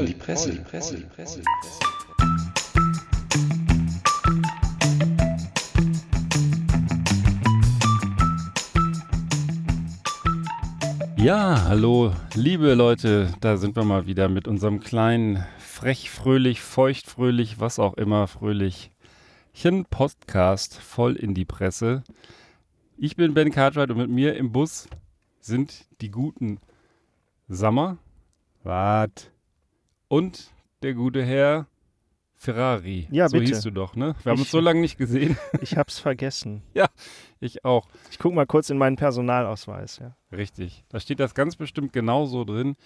voll in die Presse, die Presse, die Presse. Ja, hallo, liebe Leute, da sind wir mal wieder mit unserem kleinen frech, fröhlich, feucht, fröhlich, was auch immer, fröhlich Podcast voll in die Presse. Ich bin Ben Cartwright und mit mir im Bus sind die guten Sammer. Wart. Und der gute Herr Ferrari. Ja, so bitte. hieß du doch, ne? Wir haben Ich- uns so lange nicht gesehen. Ich hab's vergessen. Ich auch. Ich guck mal kurz in meinen Personalausweis, ja. Richtig. Da steht das ganz bestimmt genauso drin.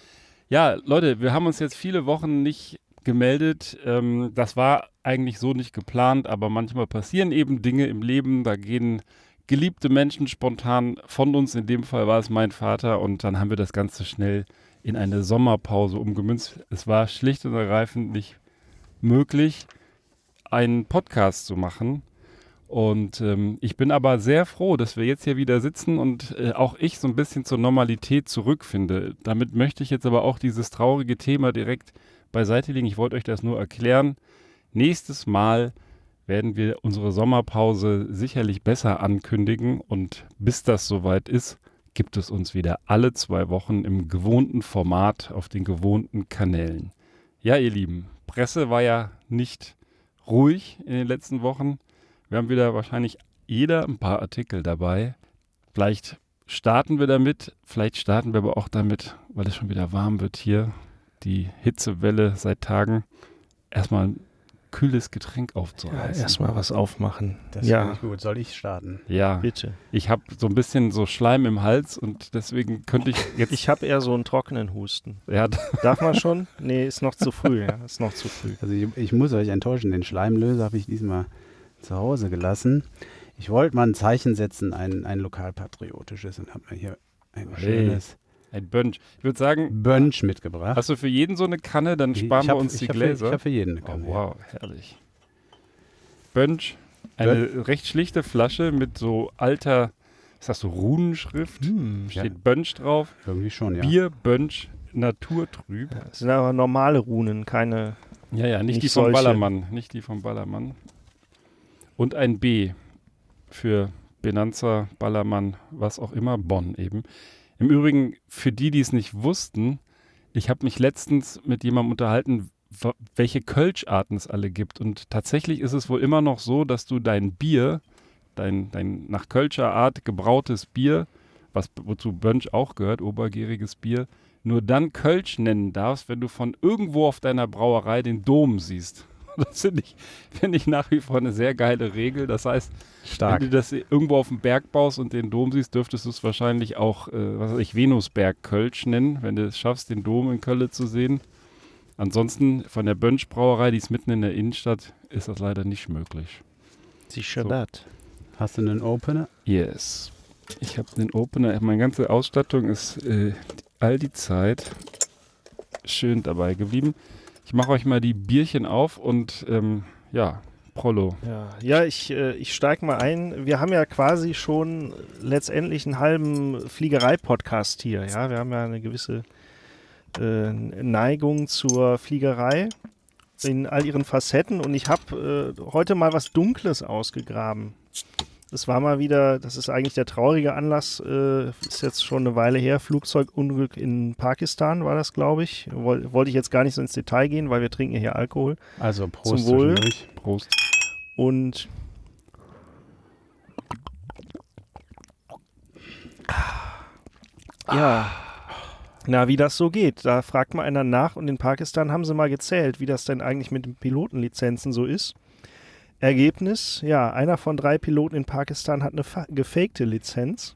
Ja, Leute, wir haben uns jetzt viele Wochen nicht gemeldet. Ähm, das war eigentlich so nicht geplant, aber manchmal passieren eben Dinge im Leben. Da gehen geliebte Menschen spontan von uns. In dem Fall war es mein Vater und dann haben wir das Ganze schnell in eine Sommerpause umgemünzt. Es war schlicht und ergreifend nicht möglich, einen Podcast zu machen. Und ähm, ich bin aber sehr froh, dass wir jetzt hier wieder sitzen und äh, auch ich so ein bisschen zur Normalität zurückfinde. Damit möchte ich jetzt aber auch dieses traurige Thema direkt beiseite legen. Ich wollte euch das nur erklären. Nächstes Mal werden wir unsere Sommerpause sicherlich besser ankündigen und bis das soweit ist, gibt es uns wieder alle zwei Wochen im gewohnten Format auf den gewohnten Kanälen. Ja, ihr Lieben, Presse war ja nicht ruhig in den letzten Wochen. Wir haben wieder wahrscheinlich jeder ein paar Artikel dabei. Vielleicht starten wir damit, vielleicht starten wir aber auch damit, weil es schon wieder warm wird hier, die Hitzewelle seit Tagen, erstmal kühles Getränk aufzureißen. erstmal was aufmachen. Das ja, finde ich gut. Soll ich starten? Ja, bitte. ich habe so ein bisschen so Schleim im Hals und deswegen könnte ich jetzt. Ich habe eher so einen trockenen Husten. ja, Darf man schon? Nee, ist noch zu früh, ja. Ist noch zu früh. Also ich, ich muss euch enttäuschen, den Schleimlöser habe ich diesmal zu Hause gelassen. Ich wollte mal ein Zeichen setzen, ein, ein lokalpatriotisches und habe mir hier ein Hey. schönes ein Bönsch. Ich würde sagen, Bönsch mitgebracht. hast du für jeden so eine Kanne, dann sparen ich wir hab- uns ich die hab für- Gläser. Ich habe für jeden eine Oh, Kanne. wow, herrlich. Bönsch, eine recht schlichte Flasche mit so alter, ist das so Runenschrift? Hm, Steht Bönsch drauf. ja. Irgendwie schon, ja. Bier, Bönsch, naturtrüb. Das sind aber normale Runen, keine. Ja, ja, nicht, Nicht die vom solche. Ballermann. Nicht die vom Ballermann. Und ein B für Benanza, Ballermann, was auch immer, Bonn eben. Im Übrigen, für die, die es nicht wussten, ich habe mich letztens mit jemandem unterhalten, welche Kölscharten es alle gibt. Und tatsächlich ist es wohl immer noch so, dass du dein Bier, dein, dein nach Kölscher Art gebrautes Bier, was wozu Bönsch auch gehört, obergäriges Bier, nur dann Kölsch nennen darfst, wenn du von irgendwo auf deiner Brauerei den Dom siehst. Das finde ich, find ich nach wie vor eine sehr geile Regel. Das heißt, Stark. wenn du das irgendwo auf dem Berg baust und den Dom siehst, dürftest du es wahrscheinlich auch, äh, was weiß ich, Venusberg Kölsch nennen, wenn du es schaffst, den Dom in Köln zu sehen. Ansonsten von der Bönsch Brauerei, die ist mitten in der Innenstadt, ist das leider nicht möglich. Sicher So. das. Hast du einen Opener? Yes. Ich habe den Opener, meine ganze Ausstattung ist äh, all die Zeit schön dabei geblieben. Ich mache euch mal die Bierchen auf und ähm, ja, Prollo. Ja, ja ich, äh, ich steige mal ein. Wir haben ja quasi schon letztendlich einen halben Fliegerei-Podcast hier. Ja, wir haben ja eine gewisse äh, Neigung zur Fliegerei in all ihren Facetten und ich habe äh, heute mal was Dunkles ausgegraben. Das war mal wieder, das ist eigentlich der traurige Anlass, äh, ist jetzt schon eine Weile her, Flugzeugunglück in Pakistan war das, glaube ich. Woll, wollte ich jetzt gar nicht so ins Detail gehen, weil wir trinken ja hier Alkohol. Also Prost Zum Wohl. Prost. Und ja, na, wie das so geht. Da fragt mal einer nach und in Pakistan haben sie mal gezählt, wie das denn eigentlich mit den Pilotenlizenzen so ist. Ergebnis, ja, einer von drei Piloten in Pakistan hat eine fa- gefakte Lizenz.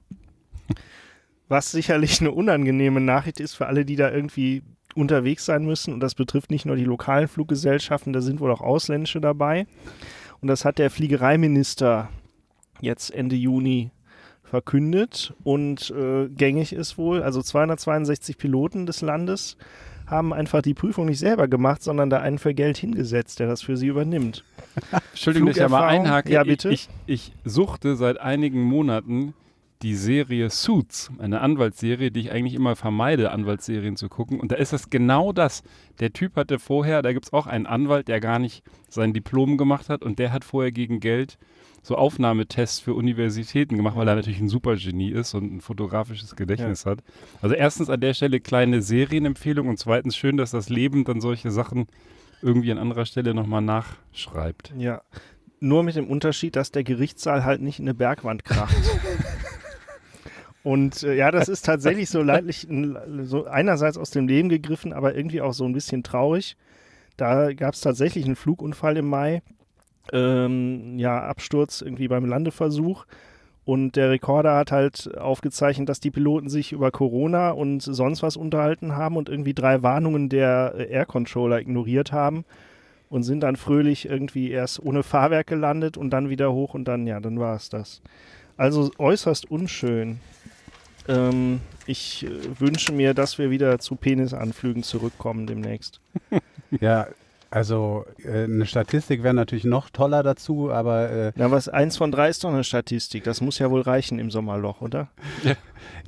Was sicherlich eine unangenehme Nachricht ist für alle, die da irgendwie unterwegs sein müssen. Und das betrifft nicht nur die lokalen Fluggesellschaften, da sind wohl auch ausländische dabei. Und das hat der Fliegereiminister jetzt Ende Juni verkündet. Und äh, gängig ist wohl, also 262 Piloten des Landes haben einfach die Prüfung nicht selber gemacht, sondern da einen für Geld hingesetzt, der das für sie übernimmt. Entschuldigung, dass ich ja mal Flugerfahrung? einhake. Ja, bitte. Ich, ich, ich suchte seit einigen Monaten die Serie Suits, eine Anwaltsserie, die ich eigentlich immer vermeide, Anwaltsserien zu gucken. Und da ist das genau das. Der Typ hatte vorher, da gibt es auch einen Anwalt, der gar nicht sein Diplom gemacht hat und der hat vorher gegen Geld so Aufnahmetests für Universitäten gemacht, weil er natürlich ein Supergenie ist und ein fotografisches Gedächtnis hat. Also erstens an der Stelle kleine Serienempfehlung und zweitens schön, dass das Leben dann solche Sachen irgendwie an anderer Stelle nochmal nachschreibt. Ja. Nur mit dem Unterschied, dass der Gerichtssaal halt nicht in eine Bergwand kracht. Und äh, ja, das ist tatsächlich so leidlich, so einerseits aus dem Leben gegriffen, aber irgendwie auch so ein bisschen traurig. Da gab es tatsächlich einen Flugunfall im Mai. Ähm, ja, Absturz irgendwie beim Landeversuch. Und der Rekorder hat halt aufgezeichnet, dass die Piloten sich über Corona und sonst was unterhalten haben und irgendwie drei Warnungen der äh, Air Controller ignoriert haben und sind dann fröhlich irgendwie erst ohne Fahrwerk gelandet und dann wieder hoch und dann, ja, dann war es das. Also äußerst unschön. Ähm, ich äh, wünsche mir, dass wir wieder zu Penisanflügen zurückkommen demnächst. Ja, also äh, eine Statistik wäre natürlich noch toller dazu, aber äh, Na, was eins von drei ist doch eine Statistik. Das muss ja wohl reichen im Sommerloch, oder?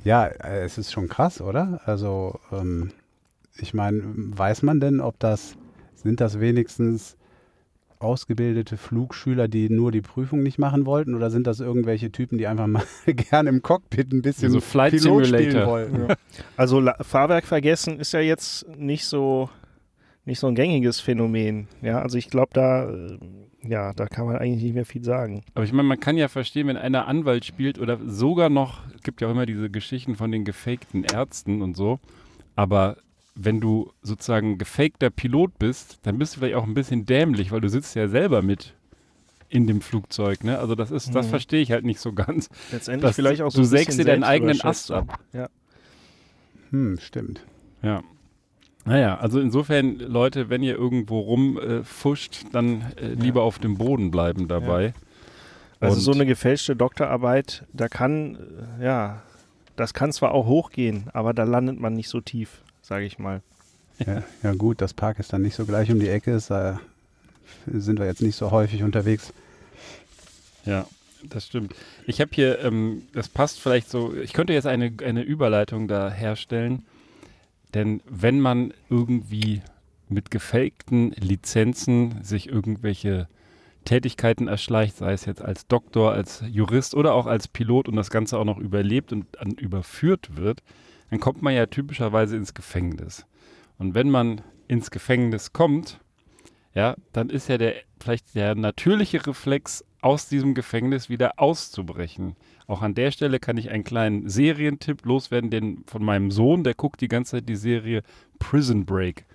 ja, äh, es ist schon krass, oder? Also ähm, ich meine, weiß man denn, ob das, sind das wenigstens ausgebildete Flugschüler, die nur die Prüfung nicht machen wollten, oder sind das irgendwelche Typen, die einfach mal gerne im Cockpit ein bisschen So Flight Pilot spielen Simulator. wollten? Also La Fahrwerk vergessen ist ja jetzt nicht so nicht so ein gängiges Phänomen. Ja, also ich glaube, da äh, ja, da kann man eigentlich nicht mehr viel sagen. Aber ich meine, man kann ja verstehen, wenn einer Anwalt spielt oder sogar noch, es gibt ja auch immer diese Geschichten von den gefakten Ärzten und so, aber wenn du sozusagen gefakter Pilot bist, dann bist du vielleicht auch ein bisschen dämlich, weil du sitzt ja selber mit in dem Flugzeug, ne? Also das ist, das Mhm. verstehe ich halt nicht so ganz. Letztendlich Das- vielleicht auch so du ein bisschen sägst dir deinen eigenen Ast ab. Ja. Hm, stimmt. Ja. Naja, also insofern, Leute, wenn ihr irgendwo rumfuscht, äh, dann äh, lieber auf dem Boden bleiben dabei. Also Und- so eine gefälschte Doktorarbeit, da kann, äh, ja, das kann zwar auch hochgehen, aber da landet man nicht so tief, sage ich mal. Ja, ja gut, dass Pakistan nicht so gleich um die Ecke ist, da sind wir jetzt nicht so häufig unterwegs. Ja, das stimmt. Ich habe hier, ähm, das passt vielleicht so, ich könnte jetzt eine, eine Überleitung da herstellen, denn wenn man irgendwie mit gefakten Lizenzen sich irgendwelche Tätigkeiten erschleicht, sei es jetzt als Doktor, als Jurist oder auch als Pilot und das Ganze auch noch überlebt und dann überführt wird, dann kommt man ja typischerweise ins Gefängnis. Und wenn man ins Gefängnis kommt, ja, dann ist ja der vielleicht der natürliche Reflex, aus diesem Gefängnis wieder auszubrechen. Auch an der Stelle kann ich einen kleinen Serientipp loswerden, den von meinem Sohn, der guckt die ganze Zeit die Serie Prison Break.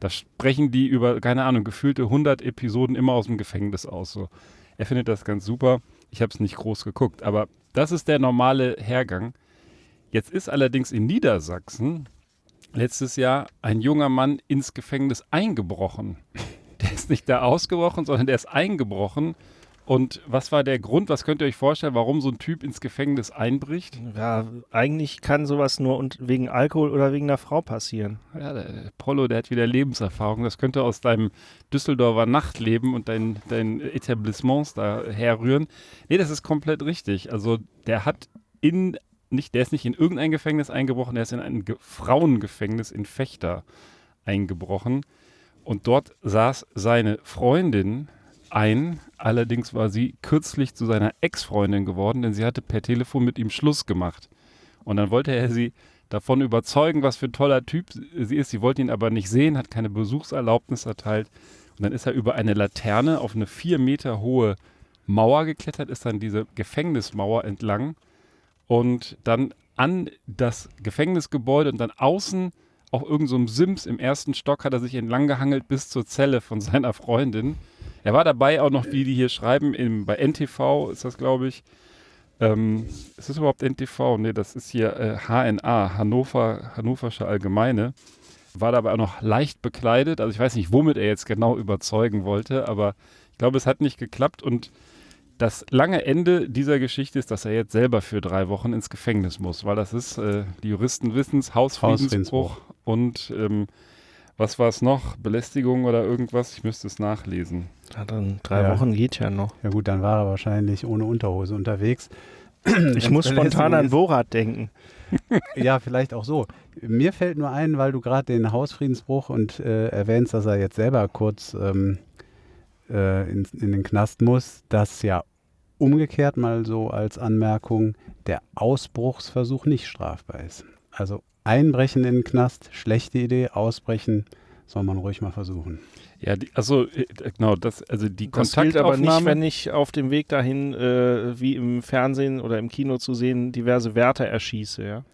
Da sprechen die über, keine Ahnung, gefühlte 100 Episoden immer aus dem Gefängnis aus. So. Er findet das ganz super. Ich habe es nicht groß geguckt, aber das ist der normale Hergang. Jetzt ist allerdings in Niedersachsen letztes Jahr ein junger Mann ins Gefängnis eingebrochen. Der ist nicht da ausgebrochen, sondern der ist eingebrochen. Und was war der Grund? Was könnt ihr euch vorstellen, warum so ein Typ ins Gefängnis einbricht? Ja, eigentlich kann sowas nur und wegen Alkohol oder wegen einer Frau passieren. Ja, der der Prollo, der hat wieder Lebenserfahrung. Das könnte aus deinem Düsseldorfer Nachtleben und deinen dein Etablissements da herrühren. Nee, das ist komplett richtig. Also der hat in, nicht, der ist nicht in irgendein Gefängnis eingebrochen, der ist in ein Ge Frauengefängnis in Fechter eingebrochen. Und dort saß seine Freundin ein. Allerdings war sie kürzlich zu seiner Ex-Freundin geworden, denn sie hatte per Telefon mit ihm Schluss gemacht. Und dann wollte er sie davon überzeugen, was für ein toller Typ sie ist. Sie wollte ihn aber nicht sehen, hat keine Besuchserlaubnis erteilt. Und dann ist er über eine Laterne auf eine vier Meter hohe Mauer geklettert, ist dann diese Gefängnismauer entlang und dann an das Gefängnisgebäude und dann außen auf irgendeinem so Sims im ersten Stock hat er sich entlang gehangelt bis zur Zelle von seiner Freundin. Er war dabei auch noch, wie die hier schreiben, im, bei NTV ist das, glaube ich. Ähm, ist das überhaupt NTV? Nee, das ist hier äh, HNA, Hannover, Hannoversche Allgemeine. War dabei auch noch leicht bekleidet. Also ich weiß nicht, womit er jetzt genau überzeugen wollte, aber ich glaube, es hat nicht geklappt und das lange Ende dieser Geschichte ist, dass er jetzt selber für drei Wochen ins Gefängnis muss, weil das ist, äh, die Juristen wissen es, Hausfriedensbruch Hausfriedensbruch. und ähm, was war es noch? Belästigung oder irgendwas? Ich müsste es nachlesen. Ja, dann drei Ja. Wochen geht ja noch. Ja gut, dann war er wahrscheinlich ohne Unterhose unterwegs. Ich muss spontan an Borat denken. Ja, vielleicht auch so. Mir fällt nur ein, weil du gerade den Hausfriedensbruch und äh, erwähnst, dass er jetzt selber kurz ähm, äh, in, in den Knast muss, dass ja umgekehrt mal so als Anmerkung der Ausbruchsversuch nicht strafbar ist. Also einbrechen in den Knast, schlechte Idee, ausbrechen soll man ruhig mal versuchen. Ja, die, also genau, das, also die Das gilt aber Kontaktaufnahme. nicht, wenn ich auf dem Weg dahin, äh, wie im Fernsehen oder im Kino zu sehen, diverse Wärter erschieße. Ja?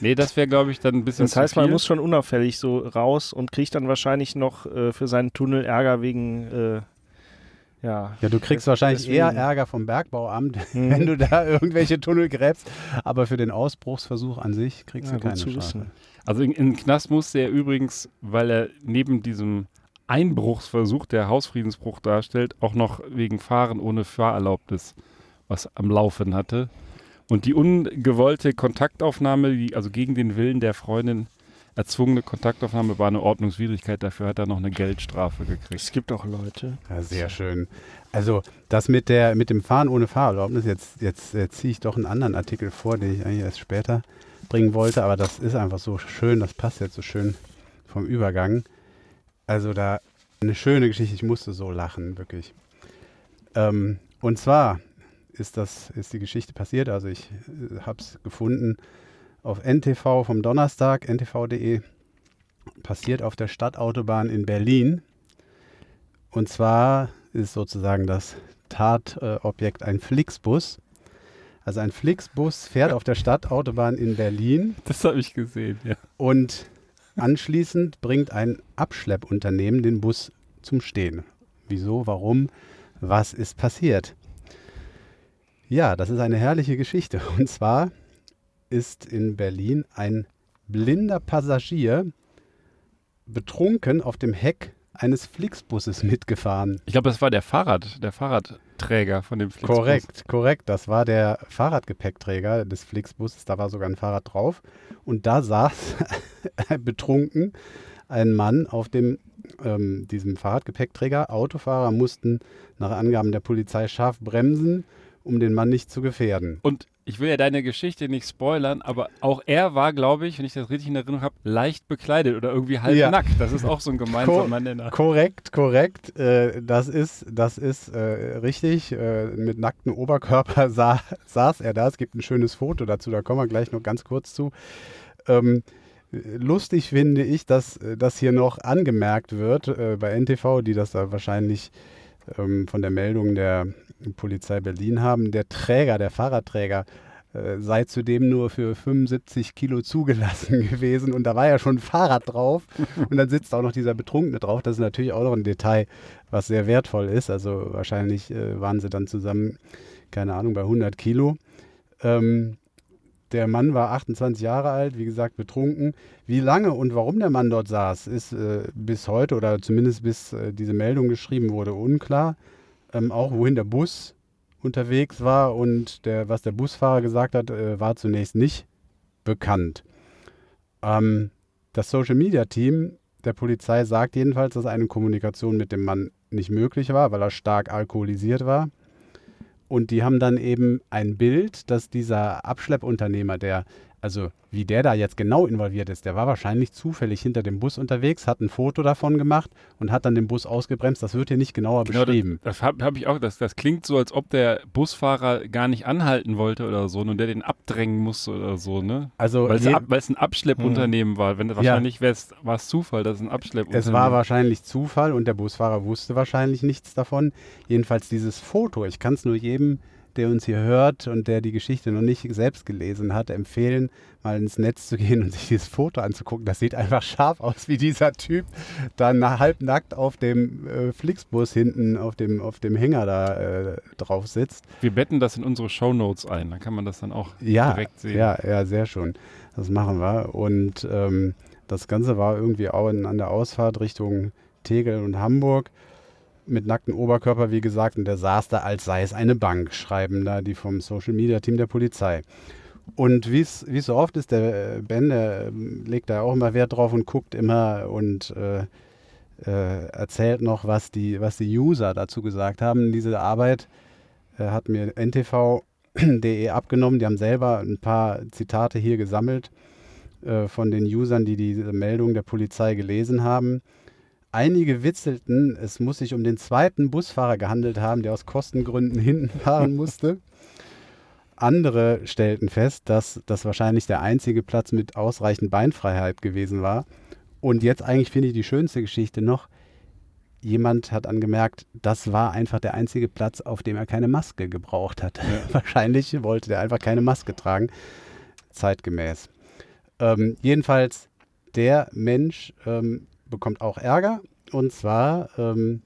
nee, das wäre, glaube ich, dann ein bisschen Das heißt, zu man muss schon unauffällig so raus und kriegt dann wahrscheinlich noch äh, für seinen Tunnel Ärger wegen, äh, ja. Ja, du kriegst Des- wahrscheinlich deswegen- eher Ärger vom Bergbauamt, Mhm. wenn du da irgendwelche Tunnel gräbst. Aber für den Ausbruchsversuch an sich kriegst Ja, du keine zu Strafe. wissen. Also in, in den Knast musste er übrigens, weil er neben diesem Einbruchsversuch, der Hausfriedensbruch darstellt, auch noch wegen Fahren ohne Fahrerlaubnis was am Laufen hatte. Und die ungewollte Kontaktaufnahme, die, also gegen den Willen der Freundin erzwungene Kontaktaufnahme, war eine Ordnungswidrigkeit. Dafür hat er noch eine Geldstrafe gekriegt. Es gibt auch Leute. Ja, sehr schön. Also das mit der mit dem Fahren ohne Fahrerlaubnis, jetzt, jetzt, jetzt ziehe ich doch einen anderen Artikel vor, den ich eigentlich erst später bringen wollte, aber das ist einfach so schön, das passt jetzt so schön vom Übergang. Also da eine schöne Geschichte, ich musste so lachen, wirklich. Ähm, und zwar ist das, ist die Geschichte passiert, also ich äh, habe es gefunden auf NTV vom Donnerstag, ntv.de, passiert auf der Stadtautobahn in Berlin. Und zwar ist sozusagen das Tatobjekt ein Flixbus. Also ein Flixbus fährt auf der Stadtautobahn in Berlin Das habe ich gesehen, ja. und anschließend bringt ein Abschleppunternehmen den Bus zum Stehen. Wieso, warum, was ist passiert? Ja, das ist eine herrliche Geschichte. Und zwar ist in Berlin ein blinder Passagier betrunken auf dem Heck eines Flixbusses mitgefahren. Ich glaube, das war der Fahrrad, der Fahrradträger von dem Flixbus. Korrekt, korrekt. Das war der Fahrradgepäckträger des Flixbuses. Da war sogar ein Fahrrad drauf. Und da saß betrunken ein Mann auf dem, ähm, diesem Fahrradgepäckträger. Autofahrer mussten nach Angaben der Polizei scharf bremsen, um den Mann nicht zu gefährden. Und ich will ja deine Geschichte nicht spoilern, aber auch er war, glaube ich, wenn ich das richtig in Erinnerung habe, leicht bekleidet oder irgendwie halb Ja. nackt. Das ist auch so ein gemeinsamer Nenner. Korrekt, korrekt. Äh, das ist, das ist äh, richtig. Äh, mit nacktem Oberkörper sa saß er da. Es gibt ein schönes Foto dazu, da kommen wir gleich noch ganz kurz zu. Ähm, lustig finde ich, dass das hier noch angemerkt wird äh, bei NTV, die das da wahrscheinlich ähm, von der Meldung der Polizei Berlin haben. Der Träger, der Fahrradträger, äh, sei zudem nur für 75 Kilo zugelassen gewesen und da war ja schon ein Fahrrad drauf und dann sitzt auch noch dieser Betrunkene drauf. Das ist natürlich auch noch ein Detail, was sehr wertvoll ist. Also wahrscheinlich äh, waren sie dann zusammen, keine Ahnung, bei 100 Kilo. Ähm, der Mann war 28 Jahre alt, wie gesagt, betrunken. Wie lange und warum der Mann dort saß, ist äh, bis heute oder zumindest bis äh, diese Meldung geschrieben wurde, unklar. Ähm, auch wohin der Bus unterwegs war und der, was der Busfahrer gesagt hat, äh, war zunächst nicht bekannt. Ähm, das Social Media Team der Polizei sagt jedenfalls, dass eine Kommunikation mit dem Mann nicht möglich war, weil er stark alkoholisiert war. Und die haben dann eben ein Bild, dass dieser Abschleppunternehmer, der, also wie der da jetzt genau involviert ist, der war wahrscheinlich zufällig hinter dem Bus unterwegs, hat ein Foto davon gemacht und hat dann den Bus ausgebremst. Das wird hier nicht genauer Genau, beschrieben. das das habe hab ich auch. Das, das klingt so, als ob der Busfahrer gar nicht anhalten wollte oder so und der den abdrängen musste oder so, ne? also Weil es, je- ab, weil es ein Abschleppunternehmen war. Wenn, wahrscheinlich wär's- war es Zufall, dass es ein Abschleppunternehmen Es war wahrscheinlich Zufall und der Busfahrer wusste wahrscheinlich nichts davon. Jedenfalls dieses Foto, ich kann es nur jedem, der uns hier hört und der die Geschichte noch nicht selbst gelesen hat, empfehlen, mal ins Netz zu gehen und sich dieses Foto anzugucken. Das sieht einfach scharf aus, wie dieser Typ dann halbnackt auf dem äh, Flixbus hinten auf dem, auf dem Hänger da äh, drauf sitzt. Wir betten das in unsere Shownotes ein. Dann kann man das dann auch Ja, direkt sehen. ja, ja, sehr schön. Das machen wir. Und ähm, das Ganze war irgendwie auch an der Ausfahrt Richtung Tegel und Hamburg mit nacktem Oberkörper, wie gesagt, und der saß da, als sei es eine Bank, schreiben da die vom Social Media Team der Polizei. Und wie es so oft ist, der äh, Ben, der ähm, legt da auch immer Wert drauf und guckt immer und äh, äh, erzählt noch, was die, was die User dazu gesagt haben. Diese Arbeit äh, hat mir NTV Spiegel.de abgenommen. Die haben selber ein paar Zitate hier gesammelt äh, von den Usern, die diese Meldung der Polizei gelesen haben. Einige witzelten, es muss sich um den zweiten Busfahrer gehandelt haben, der aus Kostengründen hinten fahren musste. Andere stellten fest, dass das wahrscheinlich der einzige Platz mit ausreichend Beinfreiheit gewesen war. Und jetzt eigentlich finde ich die schönste Geschichte noch. Jemand hat angemerkt, das war einfach der einzige Platz, auf dem er keine Maske gebraucht hat. wahrscheinlich wollte er einfach keine Maske tragen, zeitgemäß. Ähm, jedenfalls, der Mensch ähm, bekommt auch Ärger. Und zwar ähm,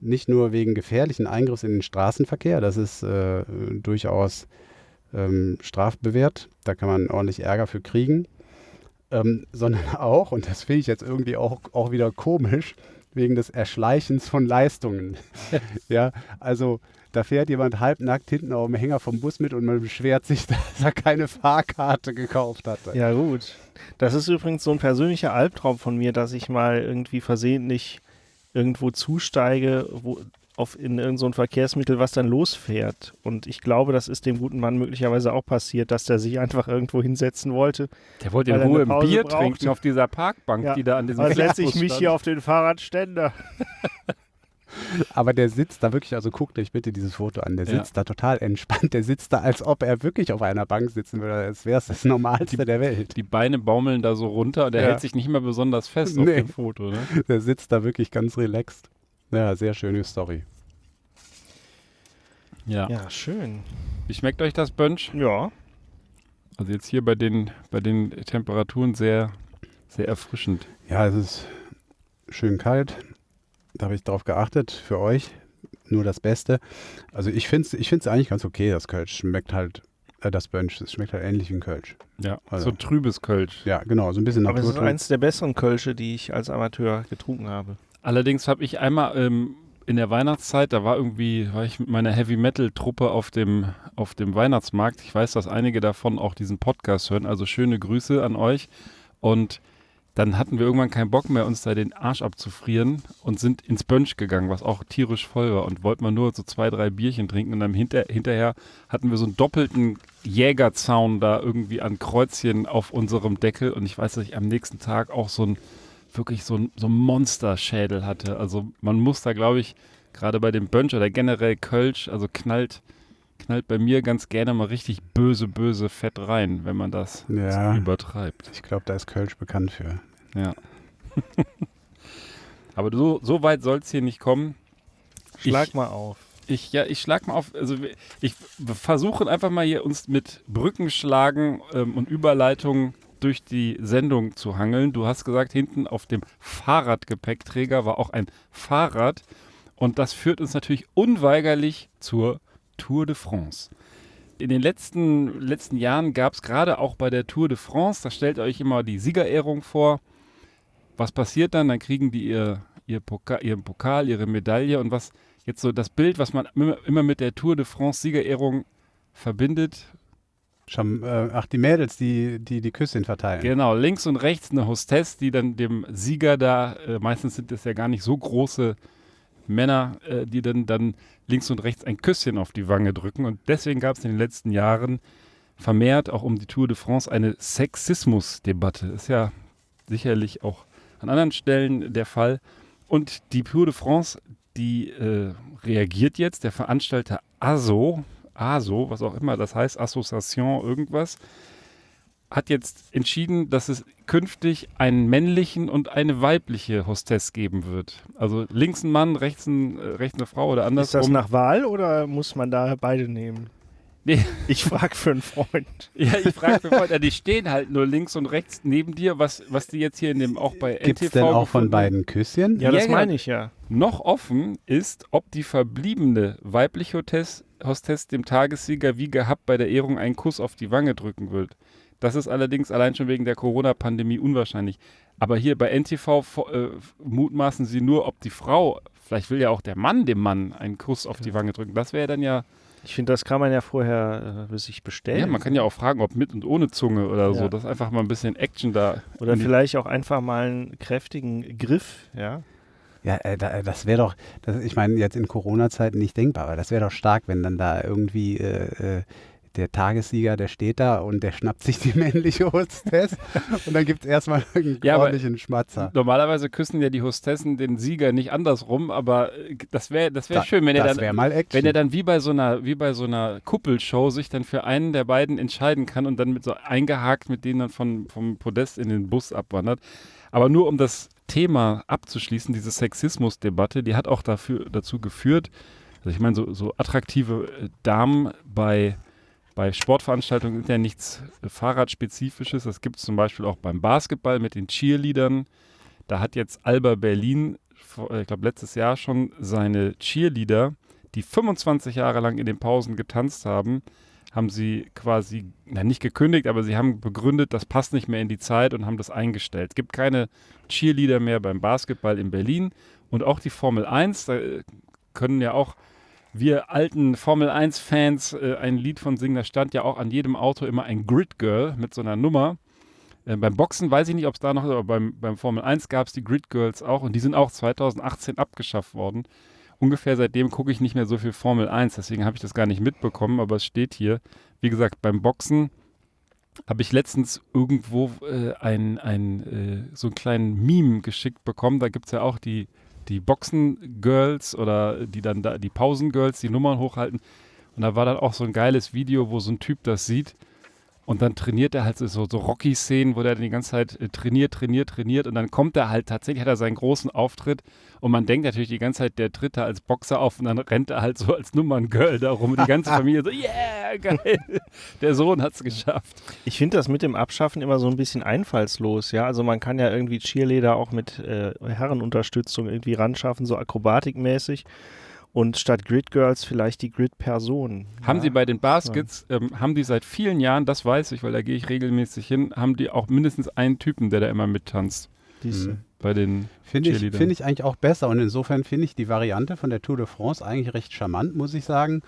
nicht nur wegen gefährlichen Eingriffs in den Straßenverkehr, das ist äh, durchaus ähm, strafbewehrt, da kann man ordentlich Ärger für kriegen, ähm, sondern auch, und das finde ich jetzt irgendwie auch, auch wieder komisch, wegen des Erschleichens von Leistungen. ja, also da fährt jemand halbnackt hinten auf dem Hänger vom Bus mit und man beschwert sich, dass er keine Fahrkarte gekauft hatte. Ja, gut. Das ist übrigens so ein persönlicher Albtraum von mir, dass ich mal irgendwie versehentlich irgendwo zusteige, wo, auf in irgendein so Verkehrsmittel, was dann losfährt. Und ich glaube, das ist dem guten Mann möglicherweise auch passiert, dass der sich einfach irgendwo hinsetzen wollte. Der wollte in Ruhe ein Bier brauchte. trinken auf dieser Parkbank, Ja. die da an diesem Dann setze ich mich stand. hier auf den Fahrradständer. Aber der sitzt da wirklich, also guckt euch bitte dieses Foto an, der Ja. sitzt da total entspannt, der sitzt da, als ob er wirklich auf einer Bank sitzen würde, als wäre es das Normalste der Welt. Die Beine baumeln da so runter und er Ja. hält sich nicht mehr besonders fest auf Nee. dem Foto. Ne? Der sitzt da wirklich ganz relaxed. Ja, sehr schöne Story. Ja. Ja, schön. Wie schmeckt euch das Bönsch? Ja. Also jetzt hier bei den, bei den Temperaturen sehr, sehr erfrischend. Ja, es ist schön kalt. Da habe ich drauf geachtet. Für euch nur das Beste. Also ich finde es ich find's eigentlich ganz okay, das Kölsch. Schmeckt halt, äh, das Bönsch, es schmeckt halt ähnlich wie ein Kölsch. Ja, Also- so trübes Kölsch. Ja, genau, so ein bisschen Aber es ist eins der besseren Kölsche, die ich als Amateur getrunken habe. Allerdings habe ich einmal ähm, in der Weihnachtszeit, da war irgendwie, war ich mit meiner Heavy Metal Truppe auf dem, auf dem Weihnachtsmarkt. Ich weiß, dass einige davon auch diesen Podcast hören, also schöne Grüße an euch. Und dann hatten wir irgendwann keinen Bock mehr, uns da den Arsch abzufrieren und sind ins Bönsch gegangen, was auch tierisch voll war und wollten mal nur so zwei, drei Bierchen trinken und dann hinter, hinterher hatten wir so einen doppelten Jägerzaun da irgendwie an Kreuzchen auf unserem Deckel und ich weiß, dass ich am nächsten Tag auch so ein wirklich so ein, so ein Monsterschädel hatte. Also man muss da, glaube ich, gerade bei dem Bönsch oder generell Kölsch, also knallt, knallt bei mir ganz gerne mal richtig böse, böse Fett rein, wenn man das Ja. übertreibt. Ich glaube, da ist Kölsch bekannt für. Ja. Aber so, so weit soll es hier nicht kommen. Schlag Ich- mal auf. Ich, ja, ich schlag mal auf, also wir- ich versuche einfach mal hier uns mit Brückenschlagen ähm, und Überleitungen durch die Sendung zu hangeln. Du hast gesagt, hinten auf dem Fahrradgepäckträger war auch ein Fahrrad und das führt uns natürlich unweigerlich zur Tour de France. In den letzten, letzten Jahren gab es gerade auch bei der Tour de France, da stellt ihr euch immer die Siegerehrung vor. Was passiert dann? Dann kriegen die ihr, ihr Pokal, ihren Pokal, ihre Medaille und was jetzt so das Bild, was man immer, mit der Tour de France Siegerehrung verbindet. Schon, äh, ach, die Mädels, die die, die Küsschen verteilen. Genau, links und rechts eine Hostess, die dann dem Sieger da, äh, meistens sind es ja gar nicht so große Männer, äh, die dann, dann links und rechts ein Küsschen auf die Wange drücken. Und deswegen gab es in den letzten Jahren vermehrt auch um die Tour de France eine Sexismusdebatte. Ist ja sicherlich auch an anderen Stellen der Fall. Und die Tour de France, die äh, reagiert jetzt, der Veranstalter ASO, ASO, was auch immer das heißt, Association irgendwas, hat jetzt entschieden, dass es künftig einen männlichen und eine weibliche Hostess geben wird. Also links ein Mann, rechts, ein, äh, rechts eine Frau oder Ist andersrum. das nach Wahl oder muss man da beide nehmen? Nee. Ich frage für einen Freund. Ja, ich frage mich, Freunde, die stehen halt nur links und rechts neben dir, was, was die jetzt hier in dem auch bei Gibt es NTV denn auch von beiden Küsschen? Ja, das Ja, genau. meine ich ja. Noch offen ist, ob die verbliebene weibliche Hostess, Hostess dem Tagessieger wie gehabt bei der Ehrung einen Kuss auf die Wange drücken wird. Das ist allerdings allein schon wegen der Corona-Pandemie unwahrscheinlich. Aber hier bei NTV äh, mutmaßen sie nur, ob die Frau, vielleicht will ja auch der Mann dem Mann einen Kuss auf die Wange drücken. Das wäre dann ja, Ich finde, das kann man ja vorher äh, sich bestellen. ja, man kann ja auch fragen, ob mit und ohne Zunge oder so. Ja. Das ist einfach mal ein bisschen Action da. Oder vielleicht auch einfach mal einen kräftigen Griff, ja. Ja, äh, da, das wäre doch, das, ich meine, jetzt in Corona-Zeiten nicht denkbar, aber das wäre doch stark, wenn dann da irgendwie äh, äh, der Tagessieger, der steht da und der schnappt sich die männliche Hostess und dann gibt es erstmal einen Ja, ordentlichen Schmatzer. Normalerweise küssen ja die Hostessen den Sieger nicht andersrum, aber äh, das wäre das wär Da- schön, wenn er dann. Wenn er dann wie bei so einer, wie bei so einer Kuppelshow sich dann für einen der beiden entscheiden kann und dann mit so eingehakt mit denen dann von, vom Podest in den Bus abwandert. Aber nur um das Thema abzuschließen, diese Sexismusdebatte, die hat auch dafür, dazu geführt, also ich meine, so, so attraktive äh, Damen bei, bei Sportveranstaltungen sind ja nichts äh, Fahrradspezifisches. Das gibt es zum Beispiel auch beim Basketball mit den Cheerleadern. Da hat jetzt Alba Berlin, äh, ich glaube letztes Jahr schon, seine Cheerleader die 25 Jahre lang in den Pausen getanzt haben, haben sie quasi, na nicht gekündigt, aber sie haben begründet, das passt nicht mehr in die Zeit und haben das eingestellt. Es gibt keine Cheerleader mehr beim Basketball in Berlin und auch die Formel 1, da äh, können ja auch wir alten Formel 1-Fans äh, ein Lied von singen, da stand ja auch an jedem Auto immer ein Grid Girl mit so einer Nummer. Äh, beim Boxen weiß ich nicht, ob es da noch aber beim, beim Formel 1 gab es die Grid Girls auch und die sind auch 2018 abgeschafft worden. Ungefähr seitdem gucke ich nicht mehr so viel Formel 1, deswegen habe ich das gar nicht mitbekommen, aber es steht hier. Wie gesagt, beim Boxen habe ich letztens irgendwo äh, ein, ein, äh, so einen kleinen Meme geschickt bekommen. Da gibt es ja auch die, die Boxen-Girls oder die dann da, die Pausen-Girls, die Nummern hochhalten. Und da war dann auch so ein geiles Video, wo so ein Typ das sieht. Und dann trainiert er halt so, so, Rocky-Szenen, wo der dann die ganze Zeit äh, trainiert, trainiert, trainiert. Und dann kommt er halt tatsächlich, hat er seinen großen Auftritt. Und man denkt natürlich die ganze Zeit, der tritt da als Boxer auf. Und dann rennt er halt so als Nummern-Girl da rum. Und die ganze Familie so, yeah, geil. Der Sohn hat es geschafft. Ich finde das mit dem Abschaffen immer so ein bisschen einfallslos, ja. Also man kann ja irgendwie Cheerleader auch mit äh, Herrenunterstützung irgendwie ranschaffen, so akrobatikmäßig. Und statt Grid Girls vielleicht die Grid Personen. Haben ja. sie bei den Baskets, ähm, haben die seit vielen Jahren, das weiß ich, weil da gehe ich regelmäßig hin, haben die auch mindestens einen Typen, der da immer mittanzt. Diese. Mhm. Bei den Finde ich, find ich eigentlich auch besser und insofern finde ich die Variante von der Tour de France eigentlich recht charmant, muss ich sagen.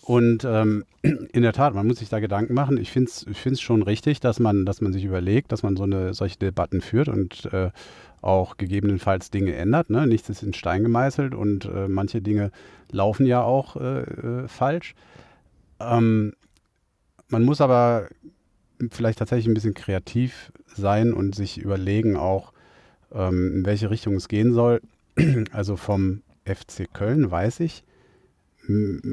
Und ähm, in der Tat, man muss sich da Gedanken machen. Ich finde es ich find's schon richtig, dass man, dass man sich überlegt, dass man so eine, solche Debatten führt und äh, auch gegebenenfalls Dinge ändert. Ne? Nichts ist in Stein gemeißelt und äh, manche Dinge laufen ja auch äh, äh, falsch. Ähm, man muss aber vielleicht tatsächlich ein bisschen kreativ sein und sich überlegen auch, ähm, in welche Richtung es gehen soll. Also vom FC Köln weiß ich,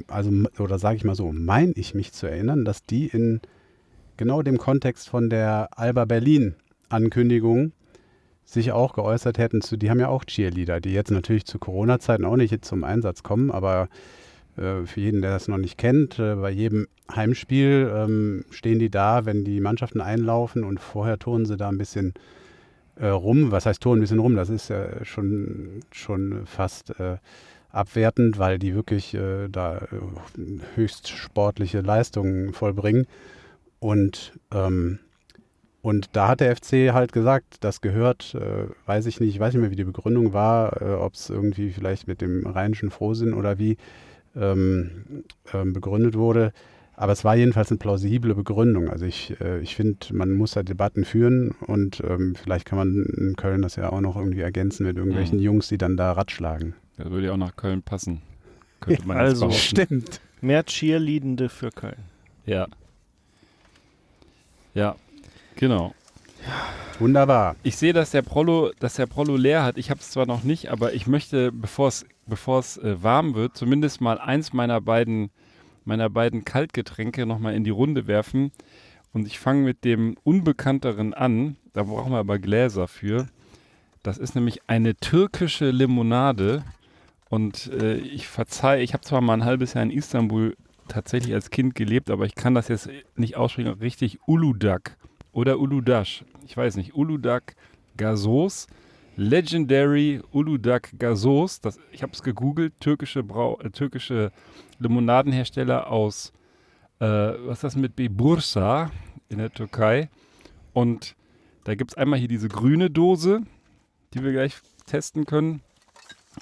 also oder sage ich mal so, meine ich mich zu erinnern, dass die in genau dem Kontext von der Alba Berlin Ankündigung sich auch geäußert hätten zu, die haben ja auch Cheerleader, die jetzt natürlich zu Corona-Zeiten auch nicht zum Einsatz kommen, aber äh, für jeden, der das noch nicht kennt, äh, bei jedem Heimspiel ähm, stehen die da, wenn die Mannschaften einlaufen und vorher turnen sie da ein bisschen äh, rum. Was heißt turnen ein bisschen rum? Das ist ja schon, schon fast äh, abwertend, weil die wirklich äh, da äh, höchst sportliche Leistungen vollbringen. Und, ähm, und da hat der FC halt gesagt, das gehört, äh, weiß ich nicht, ich weiß nicht mehr, wie die Begründung war, äh, ob es irgendwie vielleicht mit dem rheinischen Frohsinn oder wie ähm, ähm, begründet wurde. Aber es war jedenfalls eine plausible Begründung. Also ich, äh, ich finde, man muss da Debatten führen und ähm, vielleicht kann man in Köln das ja auch noch irgendwie ergänzen mit irgendwelchen Mhm. Jungs, die dann da ratschlagen. Das würde ja auch nach Köln passen. Könnte man Also, jetzt behaupten. Stimmt. Mehr Cheerleadende für Köln. Ja. Ja, genau. Wunderbar. Ich sehe, dass der Prollo, dass der Prollo leer hat. Ich habe es zwar noch nicht, aber ich möchte, bevor es bevor es äh, warm wird, zumindest mal eins meiner beiden meiner beiden Kaltgetränke nochmal in die Runde werfen. Und ich fange mit dem Unbekannteren an. Da brauchen wir aber Gläser für. Das ist nämlich eine türkische Limonade. Und äh, ich verzeihe, ich habe zwar mal ein halbes Jahr in Istanbul tatsächlich als Kind gelebt, aber ich kann das jetzt nicht aussprechen. Richtig Uludak oder Uludash. Ich weiß nicht. Uludak Gasos. Legendary Uludak Gasos. Das, ich habe es gegoogelt. Türkische, Brau äh, türkische Limonadenhersteller aus, äh, was ist das mit B? Bursa in der Türkei. Und da gibt es einmal hier diese grüne Dose, die wir gleich testen können.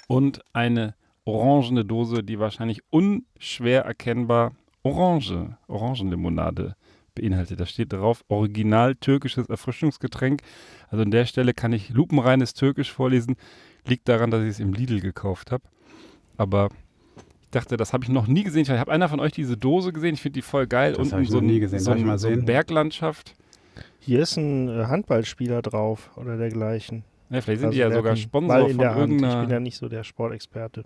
Und eine orangene Dose, die wahrscheinlich unschwer erkennbar Orange, Orangenlimonade beinhaltet. Da steht drauf, original türkisches Erfrischungsgetränk. Also an der Stelle kann ich lupenreines Türkisch vorlesen. Liegt daran, dass ich es im Lidl gekauft habe. Aber ich dachte, das habe ich noch nie gesehen. Ich habe einer von euch diese Dose gesehen. Ich finde die voll geil. Das Unten hab ich so noch nie gesehen. So, Darf ich mal so sehen? Berglandschaft. Hier ist ein äh, Handballspieler drauf oder dergleichen. Ja, vielleicht sind Also die ja sogar Sponsor Ball in von der Hand. Ich bin ja irgendeiner. nicht so der Sportexperte.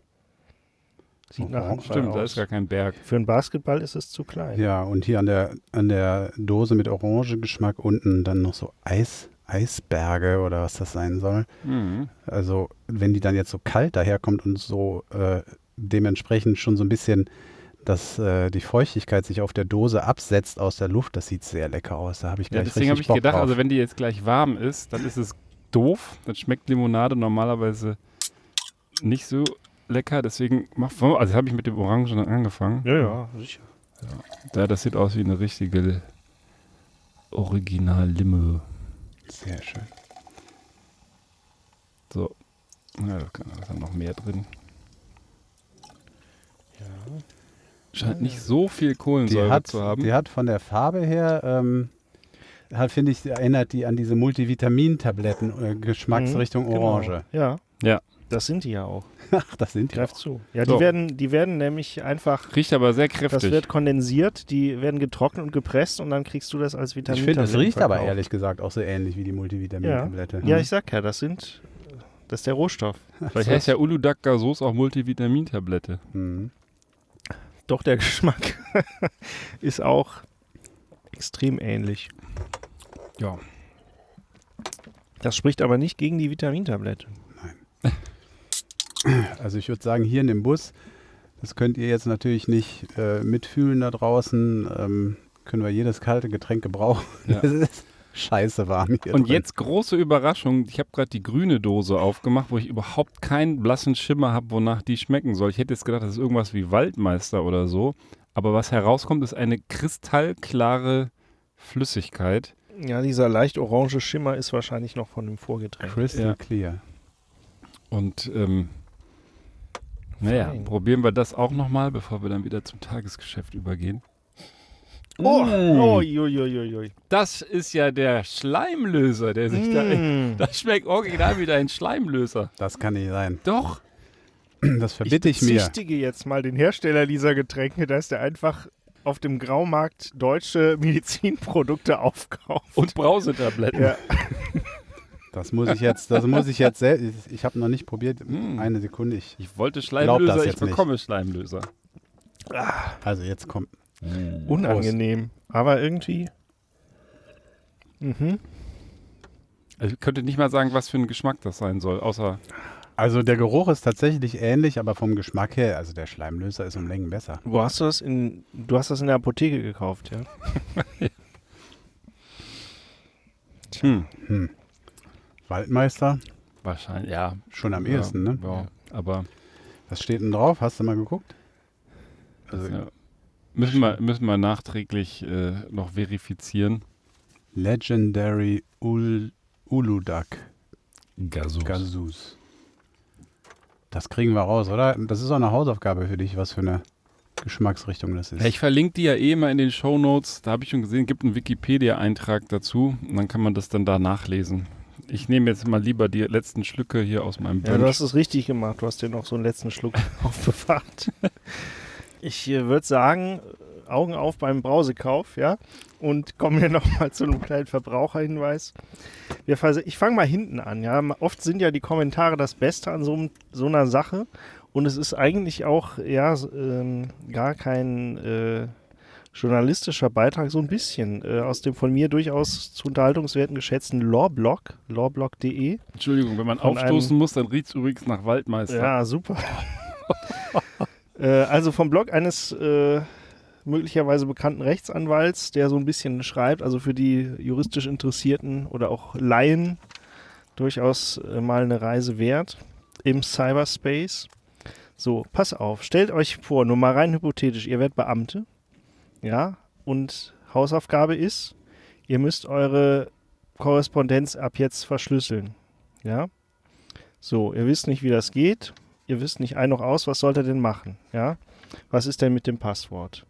Sieht nach Handball Stimmt, da aus. ist gar kein Berg. Für einen Basketball ist es zu klein. Ja, und hier an der, an der Dose mit Orangegeschmack unten dann noch so Eis, Eisberge oder was das sein soll. Mhm. Also, wenn die dann jetzt so kalt daherkommt und so äh, dementsprechend schon so ein bisschen, dass äh, die Feuchtigkeit sich auf der Dose absetzt aus der Luft, das sieht sehr lecker aus. Da habe ich Ja, gleich deswegen habe ich Bock gedacht, drauf. also wenn die jetzt gleich warm ist, dann ist es doof. Dann schmeckt Limonade normalerweise nicht so lecker. Deswegen mach, also habe ich mit dem Orangen angefangen. Ja, ja, sicher. Ja, das sieht aus wie eine richtige Original-Limo. Sehr schön. So. Ja, da kann- da ist dann noch mehr drin. Scheint nicht so viel Die Kohlensäure hat, zu haben. die hat von der Farbe her, ähm, hat, finde ich, erinnert die an diese Multivitamin-Tabletten, äh, Geschmacksrichtung Mhm, Orange. Genau. Ja. Ja. Das sind die ja auch. Ach, das sind die. Greift zu. Ja, So. die, werden, die werden nämlich einfach, Riecht aber sehr das kräftig. wird kondensiert, die werden getrocknet und gepresst und dann kriegst du das als Vitamin. Ich finde, das riecht aber ehrlich gesagt auch so ähnlich wie die Multivitamin-Tablette. Ja, ich sag ja, das sind, das ist der Rohstoff. Vielleicht heißt ja Uludag Gasos auch Multivitamintablette. Mhm. Doch der Geschmack ist auch extrem ähnlich. Ja. Das spricht aber nicht gegen die Vitamintablette. Also ich würde sagen, hier in dem Bus, das könnt ihr jetzt natürlich nicht äh, mitfühlen da draußen, ähm, können wir jedes kalte Getränk gebrauchen. Ja. Es ist scheiße warm hier Und drin. jetzt große Überraschung. Ich habe gerade die grüne Dose aufgemacht, wo ich überhaupt keinen blassen Schimmer habe, wonach die schmecken soll. Ich hätte jetzt gedacht, das ist irgendwas wie Waldmeister oder so. Aber was herauskommt, ist eine kristallklare Flüssigkeit. Ja, dieser leicht orange Schimmer ist wahrscheinlich noch von dem Vorgetränk. Crystal Ja. clear. Und ähm, naja, Fein. probieren wir das auch nochmal, bevor wir dann wieder zum Tagesgeschäft übergehen. Oh, Mm. oh, ui, ui, ui, ui. Das ist ja der Schleimlöser, der sich da. Mm. Das schmeckt original wie ein Schleimlöser. Das kann nicht sein. Doch. Das verbitte ich, mir. bezichtige jetzt mal den Hersteller dieser Getränke, dass der einfach auf dem Graumarkt deutsche Medizinprodukte aufkauft. Und Brausetabletten. ja. Das muss ich jetzt, das muss ich jetzt selbst. Ich habe noch nicht probiert. Mm. Eine Sekunde. Ich, Ich wollte Schleimlöser, ich jetzt nicht. bekomme Schleimlöser. also jetzt kommt. Unangenehm. Aber irgendwie. Mhm. Also ich könnte nicht mal sagen, was für ein Geschmack das sein soll, außer Also der Geruch ist tatsächlich ähnlich, aber vom Geschmack her, also der Schleimlöser ist um Längen besser. Wo hast du das in. Du hast das in der Apotheke gekauft, ja? hm, Hm. Waldmeister, wahrscheinlich, ja. schon am ja, ehesten, ne? Ja, aber Was steht denn drauf? Hast du mal geguckt? Also ja. müssen, wir, müssen wir nachträglich äh, noch verifizieren. Legendary Ul Uludag Gasus. Gazus. Das kriegen wir raus, oder? Das ist auch eine Hausaufgabe für dich, was für eine Geschmacksrichtung das ist. Ja, ich verlinke die ja eh mal in den Shownotes. Da habe ich schon gesehen, gibt einen Wikipedia-Eintrag dazu. Und dann kann man das dann da nachlesen. Ich nehme jetzt mal lieber die letzten Schlücke hier aus meinem Ja, du hast es richtig gemacht. Du hast dir noch so einen letzten Schluck aufbewahrt. Ich äh, würde sagen, Augen auf beim Brausekauf, ja? Und kommen hier nochmal zu einem kleinen Verbraucherhinweis. Wir ich fange mal hinten an, ja? Oft sind ja die Kommentare das Beste an so, so einer Sache. Und es ist eigentlich auch, ja, ähm, gar kein äh, journalistischer Beitrag, so ein bisschen äh, aus dem von mir durchaus zu Unterhaltungswerten geschätzten Lawblog, lawblog.de. Entschuldigung, wenn man aufstoßen muss, dann riecht es übrigens nach Waldmeister. Ja, super. äh, also vom Blog eines äh, möglicherweise bekannten Rechtsanwalts, der so ein bisschen schreibt, also für die juristisch Interessierten oder auch Laien durchaus äh, mal eine Reise wert im Cyberspace. So, pass auf, stellt euch vor, nur mal rein hypothetisch, ihr werdet Beamte, ja, und Hausaufgabe ist, ihr müsst eure Korrespondenz ab jetzt verschlüsseln, ja. So, ihr wisst nicht, wie das geht. Ihr wisst nicht ein noch aus, was sollt ihr denn machen? Ja? Was ist denn mit dem Passwort?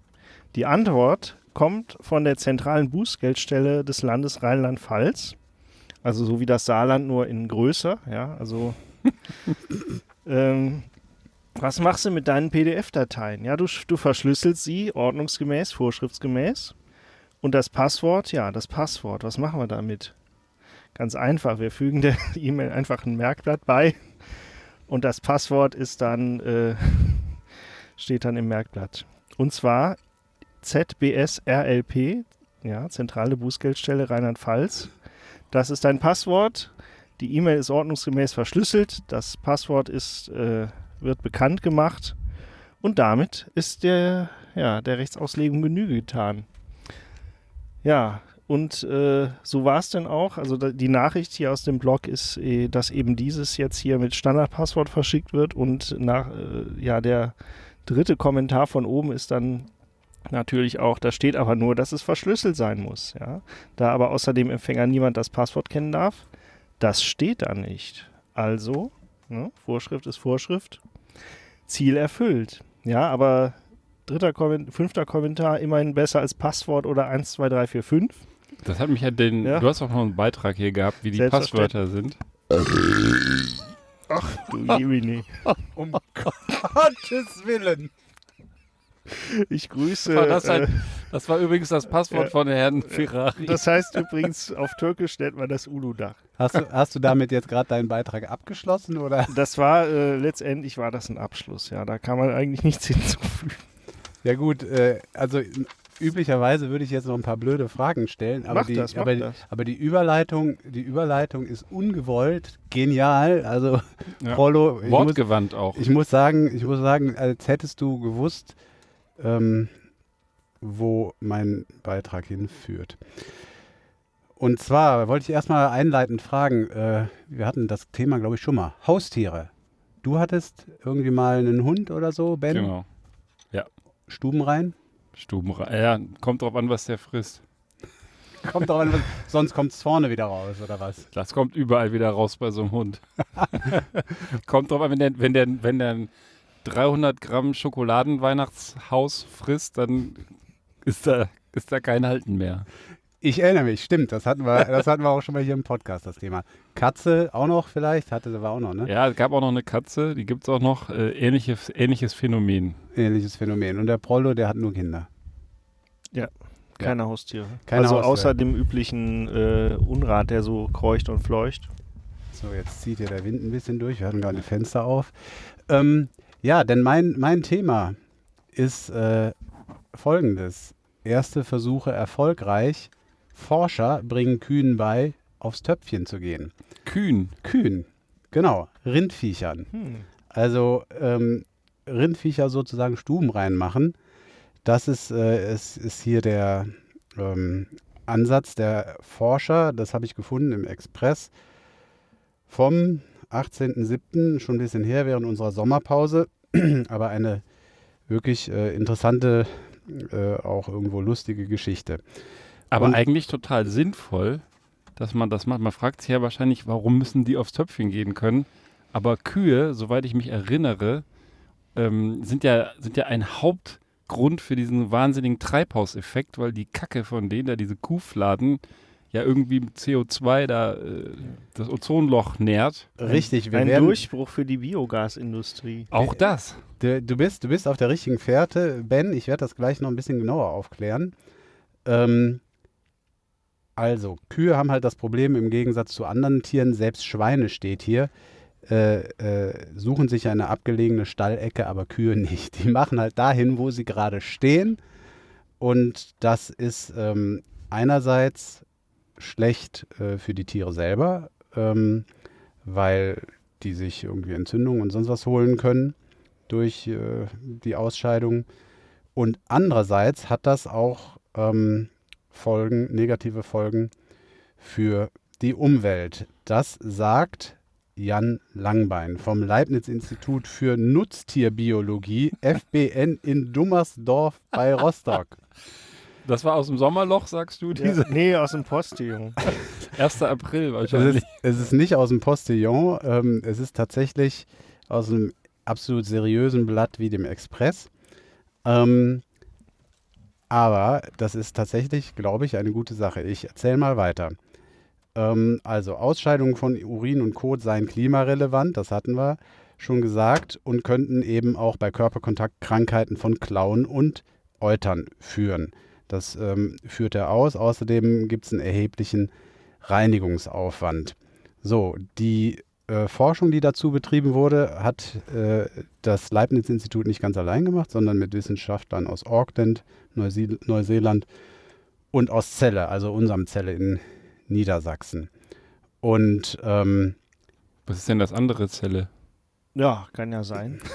Die Antwort kommt von der zentralen Bußgeldstelle des Landes Rheinland-Pfalz. Also so wie das Saarland, nur in größer. Ja, also ähm, Was machst du mit deinen PDF-Dateien? Ja, du, du verschlüsselst sie ordnungsgemäß, vorschriftsgemäß. Und das Passwort, ja, das Passwort, was machen wir damit? Ganz einfach, wir fügen der E-Mail einfach ein Merkblatt bei und das Passwort ist dann, äh, steht dann im Merkblatt. Und zwar ZBSRLP, ja, Zentrale Bußgeldstelle Rheinland-Pfalz. Das ist dein Passwort. Die E-Mail ist ordnungsgemäß verschlüsselt. Das Passwort ist, äh, wird bekannt gemacht. Und damit ist der, ja, der Rechtsauslegung Genüge getan. Ja, und äh, so war es denn auch. Also da, die Nachricht hier aus dem Blog ist, äh, dass eben dieses jetzt hier mit Standardpasswort verschickt wird. Und nach, äh, ja, der dritte Kommentar von oben ist dann natürlich auch, da steht aber nur, dass es verschlüsselt sein muss. Ja? Da aber außer dem Empfänger niemand das Passwort kennen darf, das steht da nicht. Also, ne, Vorschrift ist Vorschrift, Ziel erfüllt. Ja, aber dritter Kommentar, fünfter Kommentar immerhin besser als Passwort oder 1, 2, 3, 4, 5. Das hat mich ja den. Ja. Du hast auch noch einen Beitrag hier gehabt, wie die. Passwörter sind. Ach du Jemini. Um Gottes Willen. Ich grüße. War das, äh, ein, das war übrigens das Passwort ja. von Herrn Ferrari. das heißt übrigens, auf Türkisch nennt man das Ulu-Dach. Hast du, hast du damit jetzt gerade deinen Beitrag abgeschlossen oder? Das war, äh, letztendlich war das ein Abschluss, ja. Da kann man eigentlich nichts hinzufügen. Ja gut, äh, also üblicherweise würde ich jetzt noch ein paar blöde Fragen stellen, aber, Mach die, das, mach aber, das. aber die Überleitung, die Überleitung ist ungewollt, genial. Also Ja. Rollo, ich muss, Wortgewandt auch. ich muss sagen, ich muss sagen, als hättest du gewusst, ähm, wo mein Beitrag hinführt. Und zwar wollte ich erstmal einleitend fragen, äh, wir hatten das Thema, glaube ich, schon mal. Haustiere. Du hattest irgendwie mal einen Hund oder so, Ben? Genau. Stuben rein? Stubenrein. Ja, kommt drauf an, was der frisst. Kommt doch an, was- sonst kommt es vorne wieder raus, oder was? Das kommt überall wieder raus bei so einem Hund. kommt drauf an, wenn der, wenn der, wenn der 300 Gramm Schokoladenweihnachtshaus frisst, dann ist da, ist da kein Halten mehr. Ich erinnere mich, stimmt. Das hatten wir, das hatten wir auch schon mal hier im Podcast, das Thema. Katze auch noch vielleicht, hatte war auch noch, ne? Ja, es gab auch noch eine Katze, die gibt es auch noch. Äh, ähnliches, ähnliches Phänomen. Ähnliches Phänomen. Und der Prollo, der hat nur Kinder. Keine Haustiere. Keine also Haustiere. außer dem üblichen äh, Unrat, der so kreucht und fleucht. So, jetzt zieht hier der Wind ein bisschen durch. Wir hatten gerade die Fenster auf. Ähm, ja, denn mein, mein Thema ist äh, folgendes. Erste Versuche erfolgreich. Forscher bringen Kühen bei, aufs Töpfchen zu gehen. Kühn. Kühen, genau, Rindviechern. Hm. Also ähm, Rindviecher sozusagen Stuben reinmachen. Das ist, äh, ist, ist hier der ähm, Ansatz der Forscher. Das habe ich gefunden im Express vom 18.07. schon ein bisschen her während unserer Sommerpause. Aber eine wirklich äh, interessante, äh, auch irgendwo lustige Geschichte. Aber Und- eigentlich total sinnvoll, dass man das macht. Man fragt sich ja wahrscheinlich, warum müssen die aufs Töpfchen gehen können. Aber Kühe, soweit ich mich erinnere, ähm, sind, ja, sind ja ein Hauptgrund für diesen wahnsinnigen Treibhauseffekt, weil die Kacke von denen, da diese Kuhfladen, ja irgendwie mit CO2 da äh, das Ozonloch nährt. Richtig, wir Ein werden, Durchbruch für die Biogasindustrie. Auch das. Du, du, bist, du bist auf der richtigen Fährte. Ben, ich werde das gleich noch ein bisschen genauer aufklären. Ähm, also, Kühe haben halt das Problem im Gegensatz zu anderen Tieren, selbst Schweine steht hier, äh, äh, suchen sich eine abgelegene Stallecke, aber Kühe nicht. Die machen halt dahin, wo sie gerade stehen. Und das ist ähm, einerseits schlecht äh, für die Tiere selber, ähm, weil die sich irgendwie Entzündungen und sonst was holen können durch äh, die Ausscheidung. Und andererseits hat das auch ähm, Folgen, negative Folgen für die Umwelt. Das sagt Jan Langbein vom Leibniz-Institut für Nutztierbiologie, FBN in Dummersdorf bei Rostock. Das war aus dem Sommerloch, sagst du? Diese Ja, nee, aus dem Postillon. 1. April Es wahrscheinlich. ist, es ist nicht aus dem Postillon, ähm, es ist tatsächlich aus einem absolut seriösen Blatt wie dem Express. Ähm, aber das ist tatsächlich, glaube ich, eine gute Sache. Ich erzähle mal weiter. Ähm, also Ausscheidungen von Urin und Kot seien klimarelevant, das hatten wir. schon gesagt und könnten eben auch bei Körperkontakt Krankheiten von Klauen und Eutern führen. Das ähm, führt er aus. Außerdem gibt es einen erheblichen Reinigungsaufwand. So, die äh, Forschung, die dazu betrieben wurde, hat äh, das Leibniz-Institut nicht ganz allein gemacht, sondern mit Wissenschaftlern aus Auckland, Neusie Neuseeland und aus Celle, also unserem Celle in Niedersachsen. Und ähm, Was ist denn das andere Zelle? Ja, kann ja sein.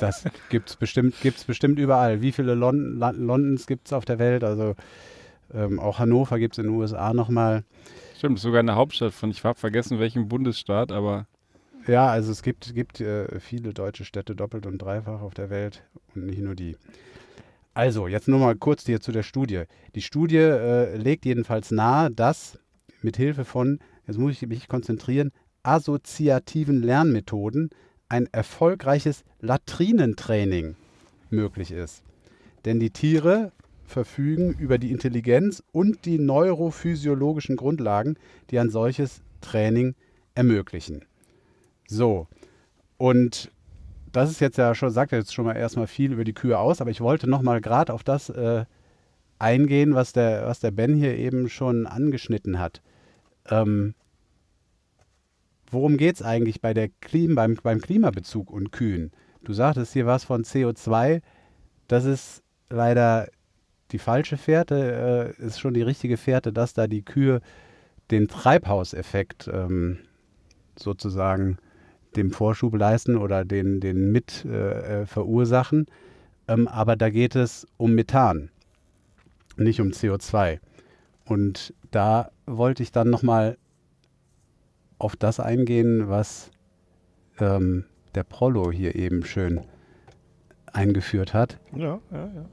das gibt es bestimmt, gibt's bestimmt überall. Wie viele Lon Londons gibt es auf der Welt? Also ähm, auch Hannover gibt es in den USA nochmal. Stimmt, sogar eine Hauptstadt von, ich habe vergessen, welchem Bundesstaat, aber Ja, also es gibt, gibt äh, viele deutsche Städte doppelt und dreifach auf der Welt und nicht nur die. Also, jetzt nur mal kurz hier zu der Studie. Die Studie äh, legt jedenfalls nahe, dass mit Hilfe von, jetzt muss ich mich konzentrieren, assoziativen Lernmethoden ein erfolgreiches Latrinentraining möglich ist. Denn die Tiere verfügen über die Intelligenz und die neurophysiologischen Grundlagen, die ein solches Training ermöglichen. So, und das ist jetzt ja schon, sagt jetzt schon mal erstmal viel über die Kühe aus, aber ich wollte nochmal gerade auf das äh, eingehen, was der, was der Ben hier eben schon angeschnitten hat. Ähm, worum geht es eigentlich bei der Klim beim, beim Klimabezug und Kühen? Du sagtest hier was von CO2. Das ist leider die falsche Fährte, äh, ist schon die richtige Fährte, dass da die Kühe den Treibhauseffekt ähm, sozusagen dem Vorschub leisten oder den, den mit äh, äh, verursachen. Ähm, aber da geht es um Methan, nicht um CO2. Und da wollte ich dann nochmal auf das eingehen, was ähm, der Prollo hier eben schön eingeführt hat. Ja, ja, ja.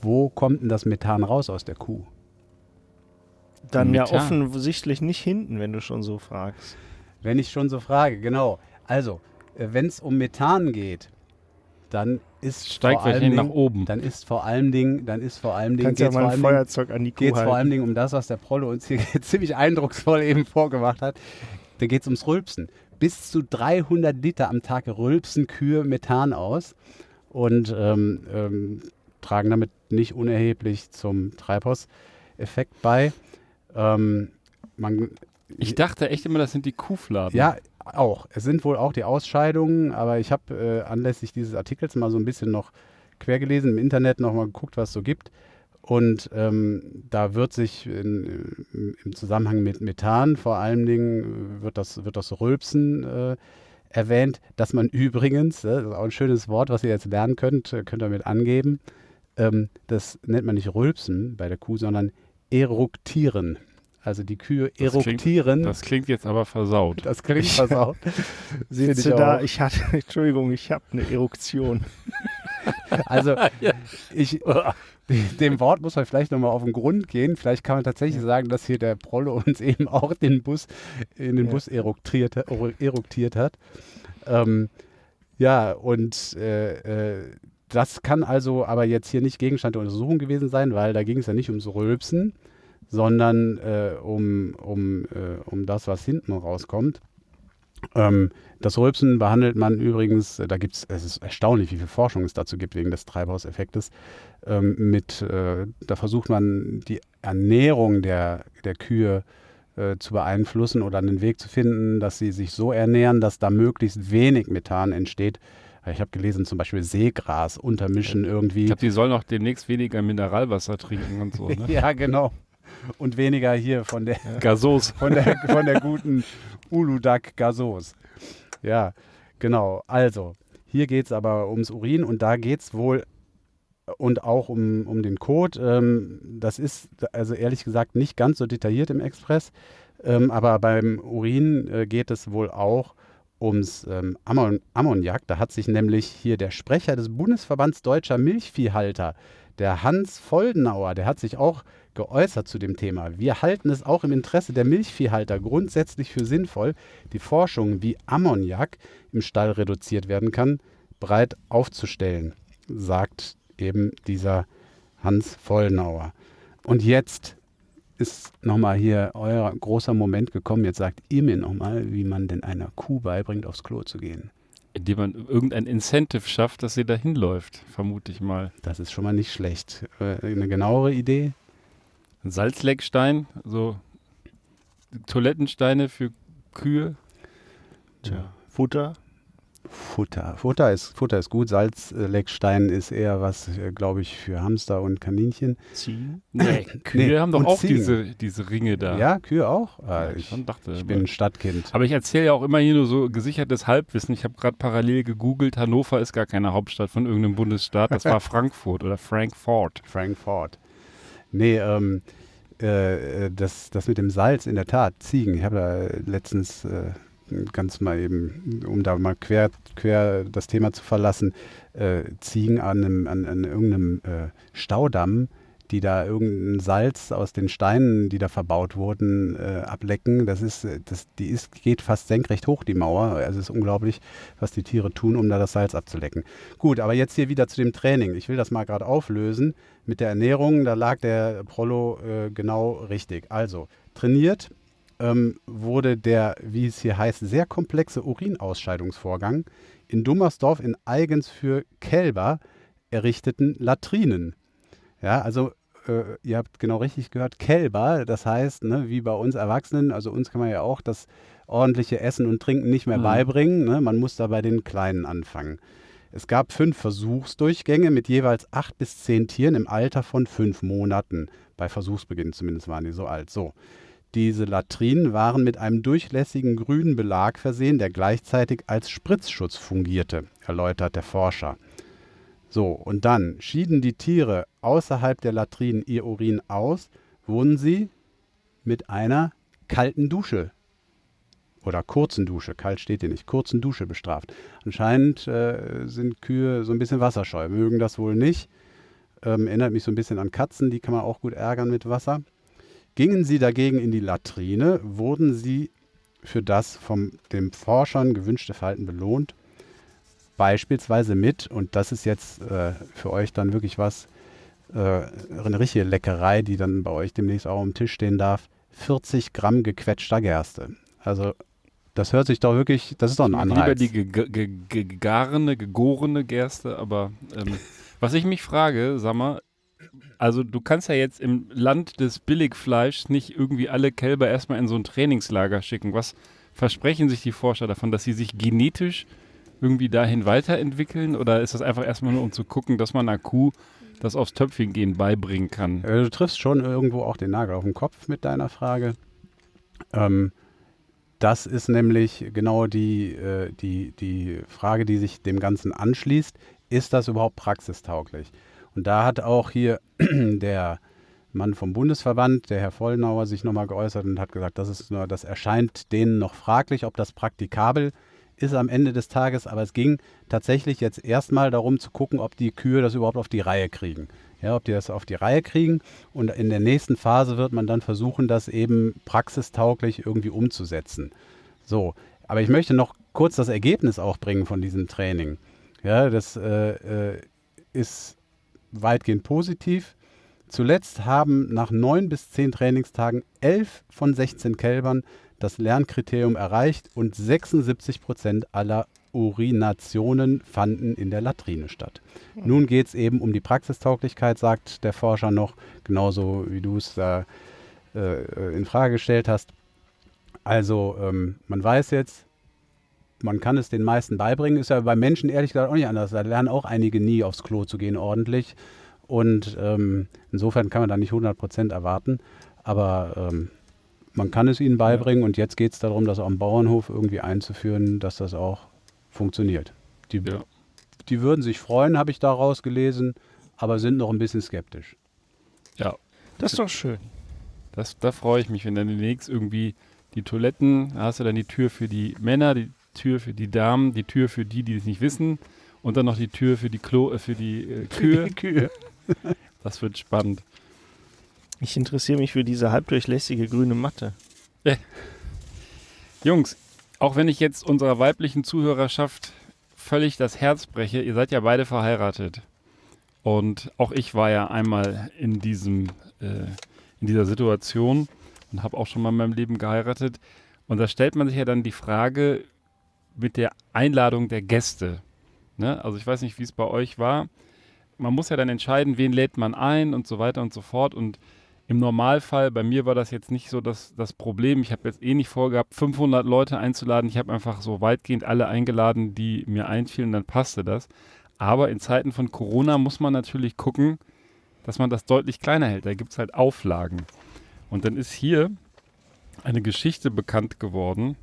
Wo kommt denn das Methan raus aus der Kuh? Dann ja Methan. offensichtlich nicht hinten, wenn du schon so fragst. Wenn ich schon so frage, genau. Also, wenn es um Methan geht, dann ist steigt vor allem wahrscheinlich nach Dingen, oben. dann ist vor allem Dingen, dann ist vor allem Dingen, ja geht's mal vor ein Feuerzeug an die Kuh geht es vor allem. Dingen um das, was der Prollo uns hier ziemlich eindrucksvoll eben vorgemacht hat. Da geht es ums Rülpsen. Bis zu 300 Liter am Tag rülpsen Kühe Methan aus und ähm, ähm, tragen damit nicht unerheblich zum Treibhauseffekt bei. Ähm, man, Ich dachte echt immer, das sind die Kuhfladen. ja, auch. Es sind wohl auch die Ausscheidungen, aber ich habe äh, anlässlich dieses Artikels mal so ein bisschen noch quer gelesen, im Internet noch mal geguckt, was es so gibt. Und ähm, da wird sich in, im- im Zusammenhang mit Methan vor allen Dingen äh, wird das, wird das Rülpsen äh, erwähnt, dass man übrigens, äh, das ist auch ein schönes Wort, was ihr jetzt lernen könnt, äh, könnt ihr mit angeben, ähm, das nennt man nicht Rülpsen bei der Kuh, sondern Eruktieren. Also die Kühe Das klingt- eruktieren. Das klingt jetzt aber versaut. Das klingt versaut. Sitzt ich da, ich hatte, Entschuldigung, ich habe eine Eruption. Also ich, dem Wort muss man vielleicht nochmal auf den Grund gehen. Vielleicht kann man tatsächlich sagen, dass hier der Prollo uns eben auch den Bus in den Ja. Bus eruktiert, eruktiert hat. Ähm, ja, und äh, äh, das kann also aber jetzt hier nicht Gegenstand der Untersuchung gewesen sein, weil da ging es ja nicht ums Rülpsen, sondern äh, um, um, äh, um das, was hinten rauskommt. Ähm, das Rülpsen behandelt man übrigens, äh, da gibt es, es ist erstaunlich, wie viel Forschung es dazu gibt wegen des Treibhauseffektes. Ähm, mit, äh, da versucht man die Ernährung der, der Kühe äh, zu beeinflussen oder einen Weg zu finden, dass sie sich so ernähren, dass da möglichst wenig Methan entsteht. Ich habe gelesen, zum Beispiel Seegras untermischen irgendwie. Ich glaube, die sollen auch demnächst weniger Mineralwasser trinken und so. Ne? ja, genau. Und weniger hier von der, Gasos. von der, von der guten Uludag Gasos. Ja, genau. Also, hier geht es aber ums Urin und da geht es wohl und auch um, um den Code. Ähm, das ist also ehrlich gesagt nicht ganz so detailliert im Express, ähm, aber beim Urin äh, geht es wohl auch ums ähm, Ammon Ammoniak. Da hat sich nämlich hier der Sprecher des Bundesverbands Deutscher Milchviehhalter, der Hans Foldenauer, der hat sich auch geäußert zu dem Thema. Wir halten es auch im Interesse der Milchviehhalter grundsätzlich für sinnvoll, die Forschung, wie Ammoniak im Stall reduziert werden kann, breit aufzustellen, sagt eben dieser Hans Vollnauer. Und jetzt ist nochmal hier euer großer Moment gekommen. Jetzt sagt ihr mir nochmal, wie man denn einer Kuh beibringt, aufs Klo zu gehen. Indem man irgendein Incentive schafft, dass sie da hinläuft, vermute ich mal. Das ist schon mal nicht schlecht. Äh, eine genauere Idee? Ein Salzleckstein, so Toilettensteine für Kühe. Tja, Futter. Futter. Futter ist, Futter ist gut. Salzleckstein ist eher was, äh, glaube ich, für Hamster und Kaninchen. Ziehen. Nee, Kühe Nee, haben doch und auch Ziegen. diese, diese Ringe da. Ja, Kühe auch? Ah, Ja, ich, schon dachte, ich aber- bin ein Stadtkind. Aber ich erzähle ja auch immer hier nur so gesichertes Halbwissen. Ich habe gerade parallel gegoogelt. Hannover ist gar keine Hauptstadt von irgendeinem Bundesstaat. Das war Frankfurt oder Frankfurt. Frankfurt. Nee, ähm, äh, äh, das, das mit dem Salz, in der Tat, Ziegen. Ich habe da letztens äh, ganz mal eben, um da mal quer, quer das Thema zu verlassen, äh, Ziegen an, einem, an, an irgendeinem äh, Staudamm, die da irgendein Salz aus den Steinen, die da verbaut wurden, äh, ablecken. Das ist, äh, das, die ist, geht fast senkrecht hoch, die Mauer. Also es ist unglaublich, was die Tiere tun, um da das Salz abzulecken. Gut, aber jetzt hier wieder zu dem Training. Ich will das mal gerade auflösen. Mit der Ernährung, da lag der Prollo äh, genau richtig. Also, trainiert ähm, wurde der, wie es hier heißt, sehr komplexe Urinausscheidungsvorgang in Dummersdorf in eigens für Kälber errichteten Latrinen. Ja, also äh, ihr habt genau richtig gehört, Kälber, das heißt, ne, wie bei uns Erwachsenen, also uns kann man ja auch das ordentliche Essen und Trinken nicht mehr Mhm. beibringen. Ne? Man muss da bei den Kleinen anfangen. Es gab fünf Versuchsdurchgänge mit jeweils acht bis zehn Tieren im Alter von fünf Monaten. Bei Versuchsbeginn zumindest waren die so alt. So. Diese Latrinen waren mit einem durchlässigen grünen Belag versehen, der gleichzeitig als Spritzschutz fungierte, erläutert der Forscher. So, und dann schieden die Tiere außerhalb der Latrinen ihr Urin aus, wurden sie mit einer kalten Dusche oder kurzen Dusche, kalt steht hier nicht, kurzen Dusche bestraft. Anscheinend äh, sind Kühe so ein bisschen wasserscheu, mögen das wohl nicht. Ähm, erinnert mich so ein bisschen an Katzen, die kann man auch gut ärgern mit Wasser. Gingen sie dagegen in die Latrine, wurden sie für das von den Forschern gewünschte Verhalten belohnt. Beispielsweise mit, und das ist jetzt äh, für euch dann wirklich was, äh, eine richtige Leckerei, die dann bei euch demnächst auch am Tisch stehen darf, 40 Gramm gequetschter Gerste. Also das hört sich doch wirklich, das ist doch ein Lieber Anreiz. die ge- ge- ge- gegarene, gegorene Gerste, aber ähm, was ich mich frage, sag mal, also du kannst ja jetzt im Land des Billigfleischs nicht irgendwie alle Kälber erstmal in so ein Trainingslager schicken. Was versprechen sich die Forscher davon, dass sie sich genetisch irgendwie dahin weiterentwickeln? Oder ist das einfach erstmal nur, um zu gucken, dass man einer Kuh das aufs Töpfchen gehen beibringen kann? Du triffst schon irgendwo auch den Nagel auf den Kopf mit deiner Frage. Ähm, das ist nämlich genau die, äh, die, die Frage, die sich dem Ganzen anschließt. Ist das überhaupt praxistauglich? Und da hat auch hier der Mann vom Bundesverband, der Herr Vollnauer, sich nochmal geäußert und hat gesagt, das, ist das erscheint denen noch fraglich, ob das praktikabel ist am Ende des Tages. Aber es ging tatsächlich jetzt erstmal darum zu gucken, ob die Kühe das überhaupt auf die Reihe kriegen. Ja, ob die das auf die Reihe kriegen. Und in der nächsten Phase wird man dann versuchen, das eben praxistauglich irgendwie umzusetzen. So, aber ich möchte noch kurz das Ergebnis auch bringen von diesem Training. Ja, das äh, äh, ist weitgehend positiv. Zuletzt haben nach neun bis zehn Trainingstagen elf von 16 Kälbern das Lernkriterium erreicht und 76 Prozent aller Urinationen fanden in der Latrine statt. Nun geht es eben um die Praxistauglichkeit, sagt der Forscher noch, genauso wie du es da äh, in Frage gestellt hast. Also ähm, man weiß jetzt, man kann es den meisten beibringen. Ist ja bei Menschen ehrlich gesagt auch nicht anders. Da lernen auch einige nie aufs Klo zu gehen ordentlich. Und ähm, insofern kann man da nicht 100% erwarten. Aber ähm, man kann es ihnen beibringen. Und jetzt geht es darum, das am Bauernhof irgendwie einzuführen, dass das auch funktioniert. Die, Ja. die würden sich freuen, habe ich daraus gelesen, aber sind noch ein bisschen skeptisch. Ja, Das ist doch schön. Das, da freue ich mich, wenn dann demnächst irgendwie die Toiletten, da hast du dann die Tür für die Männer, die Tür für die Damen, die Tür für die, die es nicht wissen und dann noch die Tür für die Klo, äh, für die äh, Kühe. Kühe. Das wird spannend. Ich interessiere mich für diese halbdurchlässige grüne Matte. Jungs, auch wenn ich jetzt unserer weiblichen Zuhörerschaft völlig das Herz breche, ihr seid ja beide verheiratet. Und auch ich war ja einmal in diesem, äh, in dieser Situation und habe auch schon mal in meinem Leben geheiratet. Und da stellt man sich ja dann die Frage, mit der Einladung der Gäste. Ne? Also ich weiß nicht, wie es bei euch war. Man muss ja dann entscheiden, wen lädt man ein und so weiter und so fort. Und im Normalfall, bei mir war das jetzt nicht so das, das Problem. Ich habe jetzt eh nicht vorgehabt, 500 Leute einzuladen. Ich habe einfach so weitgehend alle eingeladen, die mir einfielen, dann passte das. Aber in Zeiten von Corona muss man natürlich gucken, dass man das deutlich kleiner hält. Da gibt es halt Auflagen. Und dann ist hier eine Geschichte bekannt geworden.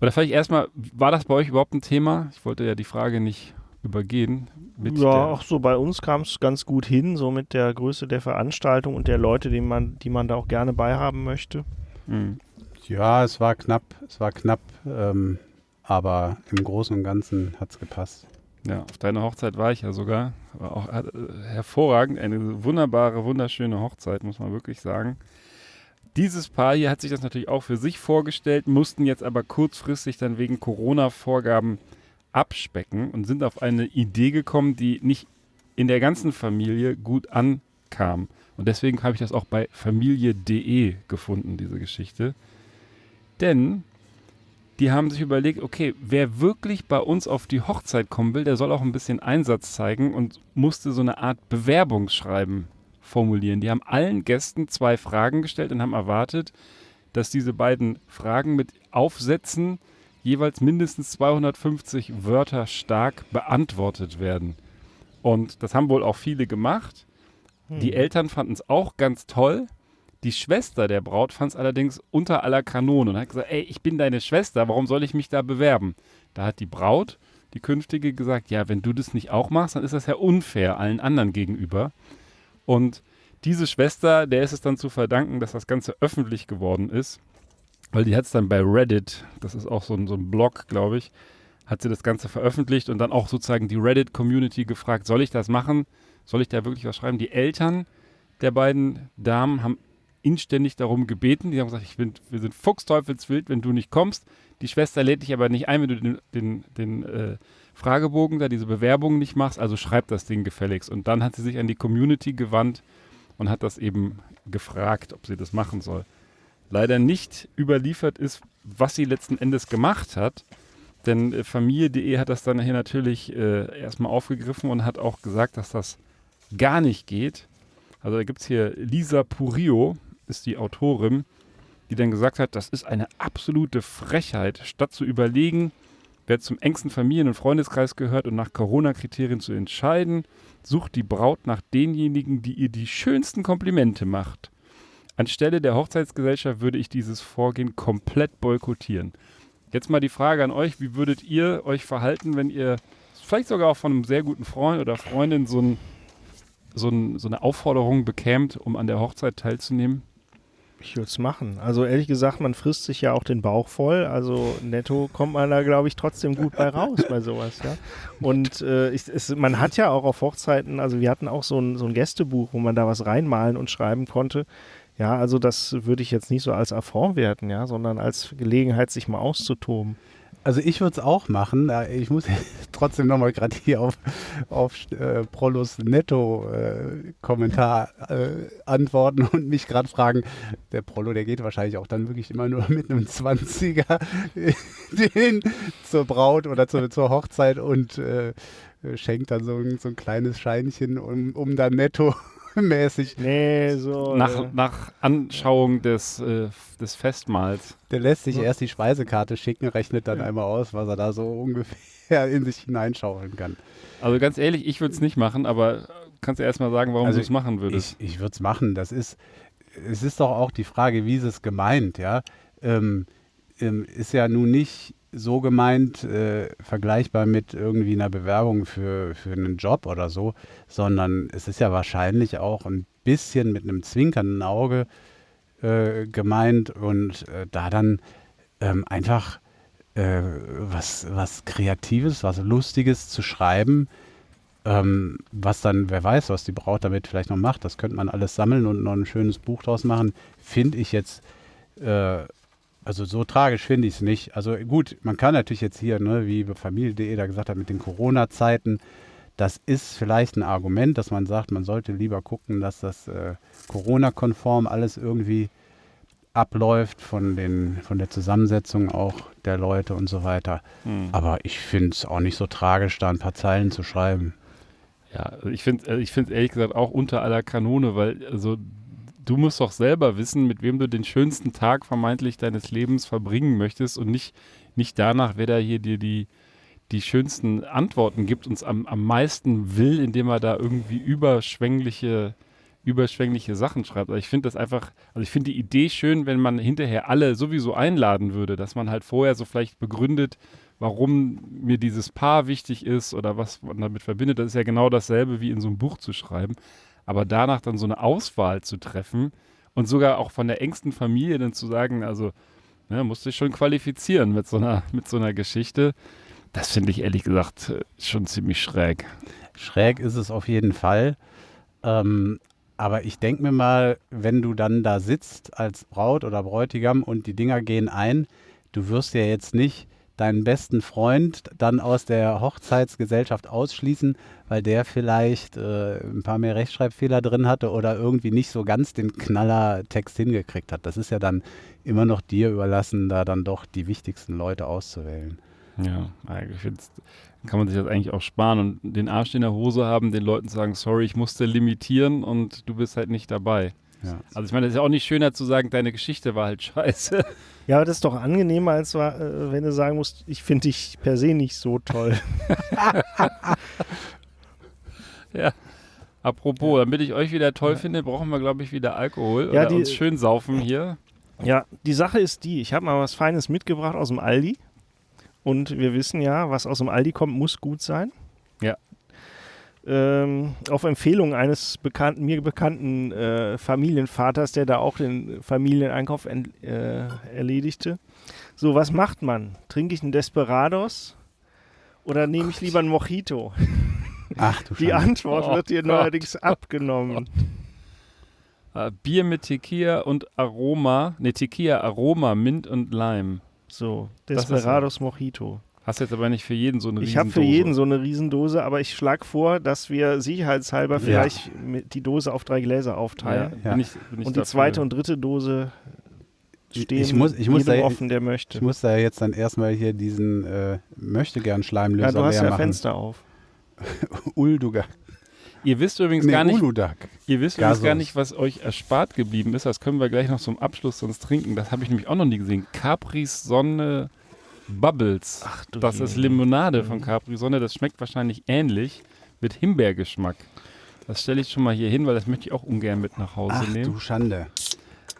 Oder vielleicht erstmal, war das bei euch überhaupt ein Thema? Ich wollte ja die Frage nicht übergehen. ja, auch so bei uns kam es ganz gut hin, so mit der Größe der Veranstaltung und der Leute, die man, die man da auch gerne beihaben möchte. Mhm. Ja, es war knapp, es war knapp, ähm, aber im Großen und Ganzen hat es gepasst. Ja, auf deiner Hochzeit war ich ja sogar. War auch äh, hervorragend, eine wunderbare, wunderschöne Hochzeit, muss man wirklich sagen. Dieses Paar hier hat sich das natürlich auch für sich vorgestellt, mussten jetzt aber kurzfristig dann wegen Corona-Vorgaben abspecken und sind auf eine Idee gekommen, die nicht in der ganzen Familie gut ankam. Und deswegen habe ich das auch bei familie.de gefunden, diese Geschichte. Denn die haben sich überlegt, okay, wer wirklich bei uns auf die Hochzeit kommen will, der soll auch ein bisschen Einsatz zeigen und musste so eine Art Bewerbungsschreiben formulieren. Die haben allen Gästen zwei Fragen gestellt und haben erwartet, dass diese beiden Fragen mit Aufsätzen jeweils mindestens 250 Wörter stark beantwortet werden. Und das haben wohl auch viele gemacht. Hm. Die Eltern fanden es auch ganz toll. Die Schwester der Braut fand es allerdings unter aller Kanone und hat gesagt, ey, ich bin deine Schwester, warum soll ich mich da bewerben? Da hat die Braut, die künftige, gesagt, ja, wenn du das nicht auch machst, dann ist das ja unfair allen anderen gegenüber. Und diese Schwester, der ist es dann zu verdanken, dass das Ganze öffentlich geworden ist, weil die hat es dann bei Reddit, das ist auch so ein, so ein Blog, glaube ich, hat sie das Ganze veröffentlicht und dann auch sozusagen die Reddit-Community gefragt, soll ich das machen? Soll ich da wirklich was schreiben? Die Eltern der beiden Damen haben inständig darum gebeten. Die haben gesagt, ich bin, wir sind fuchsteufelswild, wenn du nicht kommst. Die Schwester lädt dich aber nicht ein, wenn du den, den, den äh, Fragebogen da, diese Bewerbung nicht machst. Also schreib das Ding gefälligst. Und dann hat sie sich an die Community gewandt und hat das eben gefragt, ob sie das machen soll. Leider nicht überliefert ist, was sie letzten Endes gemacht hat. Denn äh, Familie.de hat das dann hier natürlich äh, erstmal aufgegriffen und hat auch gesagt, dass das gar nicht geht. Also da gibt es hier Lisa Purio, ist die Autorin, die dann gesagt hat, das ist eine absolute Frechheit, statt zu überlegen, wer zum engsten Familien- und Freundeskreis gehört und nach Corona-Kriterien zu entscheiden, sucht die Braut nach denjenigen, die ihr die schönsten Komplimente macht. Anstelle der Hochzeitsgesellschaft würde ich dieses Vorgehen komplett boykottieren. Jetzt mal die Frage an euch, wie würdet ihr euch verhalten, wenn ihr vielleicht sogar auch von einem sehr guten Freund oder Freundin so, ein, so, ein, so eine Aufforderung bekämt, um an der Hochzeit teilzunehmen? Ich würde es machen. Also ehrlich gesagt, man frisst sich ja auch den Bauch voll. Also netto kommt man da, glaube ich, trotzdem gut bei raus bei sowas, ja. Und äh, ich, es, man hat ja auch auf Hochzeiten, also wir hatten auch so ein, so ein Gästebuch, wo man da was reinmalen und schreiben konnte. Ja, also das würde ich jetzt nicht so als Affront werten, ja, sondern als Gelegenheit, sich mal auszutoben. Also ich würde es auch machen. Ich muss trotzdem nochmal gerade hier auf, auf äh, Prolos Netto-Kommentar äh, äh, antworten und mich gerade fragen, der Prolo, der geht wahrscheinlich auch dann wirklich immer nur mit einem 20er den, zur Braut oder zur, zur Hochzeit und äh, schenkt dann so so ein kleines Scheinchen, um, um dann netto mäßig. Nee, so. Nach, äh, nach Anschauung des, äh, des Festmahls. Der lässt sich erst die Speisekarte schicken, rechnet dann ja. einmal aus, was er da so ungefähr in sich hineinschauen kann. Also ganz ehrlich, ich würde es nicht machen, aber kannst du erst mal sagen, warum also du es machen würdest? Ich, ich würde es machen. Das ist, es ist doch auch die Frage, wie ist es gemeint, ja? Ähm, ähm, ist ja nun nicht so gemeint, äh, vergleichbar mit irgendwie einer Bewerbung für, für einen Job oder so, sondern es ist ja wahrscheinlich auch ein bisschen mit einem zwinkernden Auge äh, gemeint und äh, da dann ähm, einfach äh, was, was Kreatives, was Lustiges zu schreiben, ähm, was dann, wer weiß, was die Braut damit vielleicht noch macht, das könnte man alles sammeln und noch ein schönes Buch draus machen, finde ich jetzt äh, also so tragisch finde ich es nicht. Also gut, man kann natürlich jetzt hier, ne, wie Familie.de da gesagt hat, mit den Corona-Zeiten, das ist vielleicht ein Argument, dass man sagt, man sollte lieber gucken, dass das äh, Corona-konform alles irgendwie abläuft, von, den, von der Zusammensetzung auch der Leute und so weiter. Hm. Aber ich finde es auch nicht so tragisch, da ein paar Zeilen zu schreiben. Ja, ich finde es ich find's ehrlich gesagt auch unter aller Kanone, weil also du musst doch selber wissen, mit wem du den schönsten Tag vermeintlich deines Lebens verbringen möchtest und nicht, nicht danach, wer da hier dir die, die schönsten Antworten gibt, uns am, am meisten will, indem er da irgendwie überschwängliche, überschwängliche Sachen schreibt. Also ich finde das einfach, also ich finde die Idee schön, wenn man hinterher alle sowieso einladen würde, dass man halt vorher so vielleicht begründet, warum mir dieses Paar wichtig ist oder was man damit verbindet. Das ist ja genau dasselbe wie in so einem Buch zu schreiben. Aber danach dann so eine Auswahl zu treffen und sogar auch von der engsten Familie dann zu sagen, also ne, musst dich schon qualifizieren mit so einer, mit so einer Geschichte. Das finde ich ehrlich gesagt äh, schon ziemlich schräg. Schräg ist es auf jeden Fall. Ähm, aber ich denke mir mal, wenn du dann da sitzt als Braut oder Bräutigam und die Dinger gehen ein, du wirst ja jetzt nicht deinen besten Freund dann aus der Hochzeitsgesellschaft ausschließen, weil der vielleicht äh, ein paar mehr Rechtschreibfehler drin hatte oder irgendwie nicht so ganz den Knallertext hingekriegt hat. Das ist ja dann immer noch dir überlassen, da dann doch die wichtigsten Leute auszuwählen. Ja, eigentlich find's- kann man sich das eigentlich auch sparen und den Arsch in der Hose haben, den Leuten sagen, sorry, ich musste limitieren und du bist halt nicht dabei. Ja. Also ich meine, es ist ja auch nicht schöner zu sagen, deine Geschichte war halt scheiße. Ja, aber das ist doch angenehmer, als äh, wenn du sagen musst, ich finde dich per se nicht so toll. Apropos, damit ich euch wieder toll finde, brauchen wir, glaube ich, wieder Alkohol Ja, oder die- uns schön saufen hier. Ja, die Sache ist die, ich habe mal was Feines mitgebracht aus dem Aldi. Und wir wissen ja, was aus dem Aldi kommt, muss gut sein. Ja. Ähm, auf Empfehlung eines bekannten, mir bekannten äh, Familienvaters, der da auch den Familieneinkauf ent, äh, erledigte. So, was macht man? Trinke ich einen Desperados oder nehme ich lieber einen Mojito? Ach du Die Schande. Antwort Oh wird dir Gott. neuerdings abgenommen. Äh, Bier mit Tequila und Aroma, ne, Tequila, Aroma, Mint und Lime. So, Desperados Mojito. Hast jetzt aber nicht für jeden so eine Ich habe für Riesendose. jeden so eine Riesendose, aber ich schlage vor, dass wir sicherheitshalber vielleicht die Dose auf drei Gläser aufteilen. Ja. Bin ich, bin ich Und die zweite und dritte Dose stehen ich muss- ich muss jedem da- offen, der möchte. Ich muss da jetzt dann erstmal hier diesen äh, möchte gern Schleimlöser ja, du hast ja machen. Fenster auf. Ulduga. Ihr wisst übrigens Nee, gar nicht, Uludag. ihr wisst übrigens gar nicht, was euch erspart geblieben ist. Das können wir gleich noch zum Abschluss sonst trinken. Das habe ich nämlich auch noch nie gesehen. Capris Sonne Bubbles. Ach du Das ist. Limonade Mhm. von Capri Sonne. Das schmeckt wahrscheinlich ähnlich mit Himbeergeschmack. Das stelle ich schon mal hier hin, weil das möchte ich auch ungern mit nach Hause Ach nehmen. du Schande.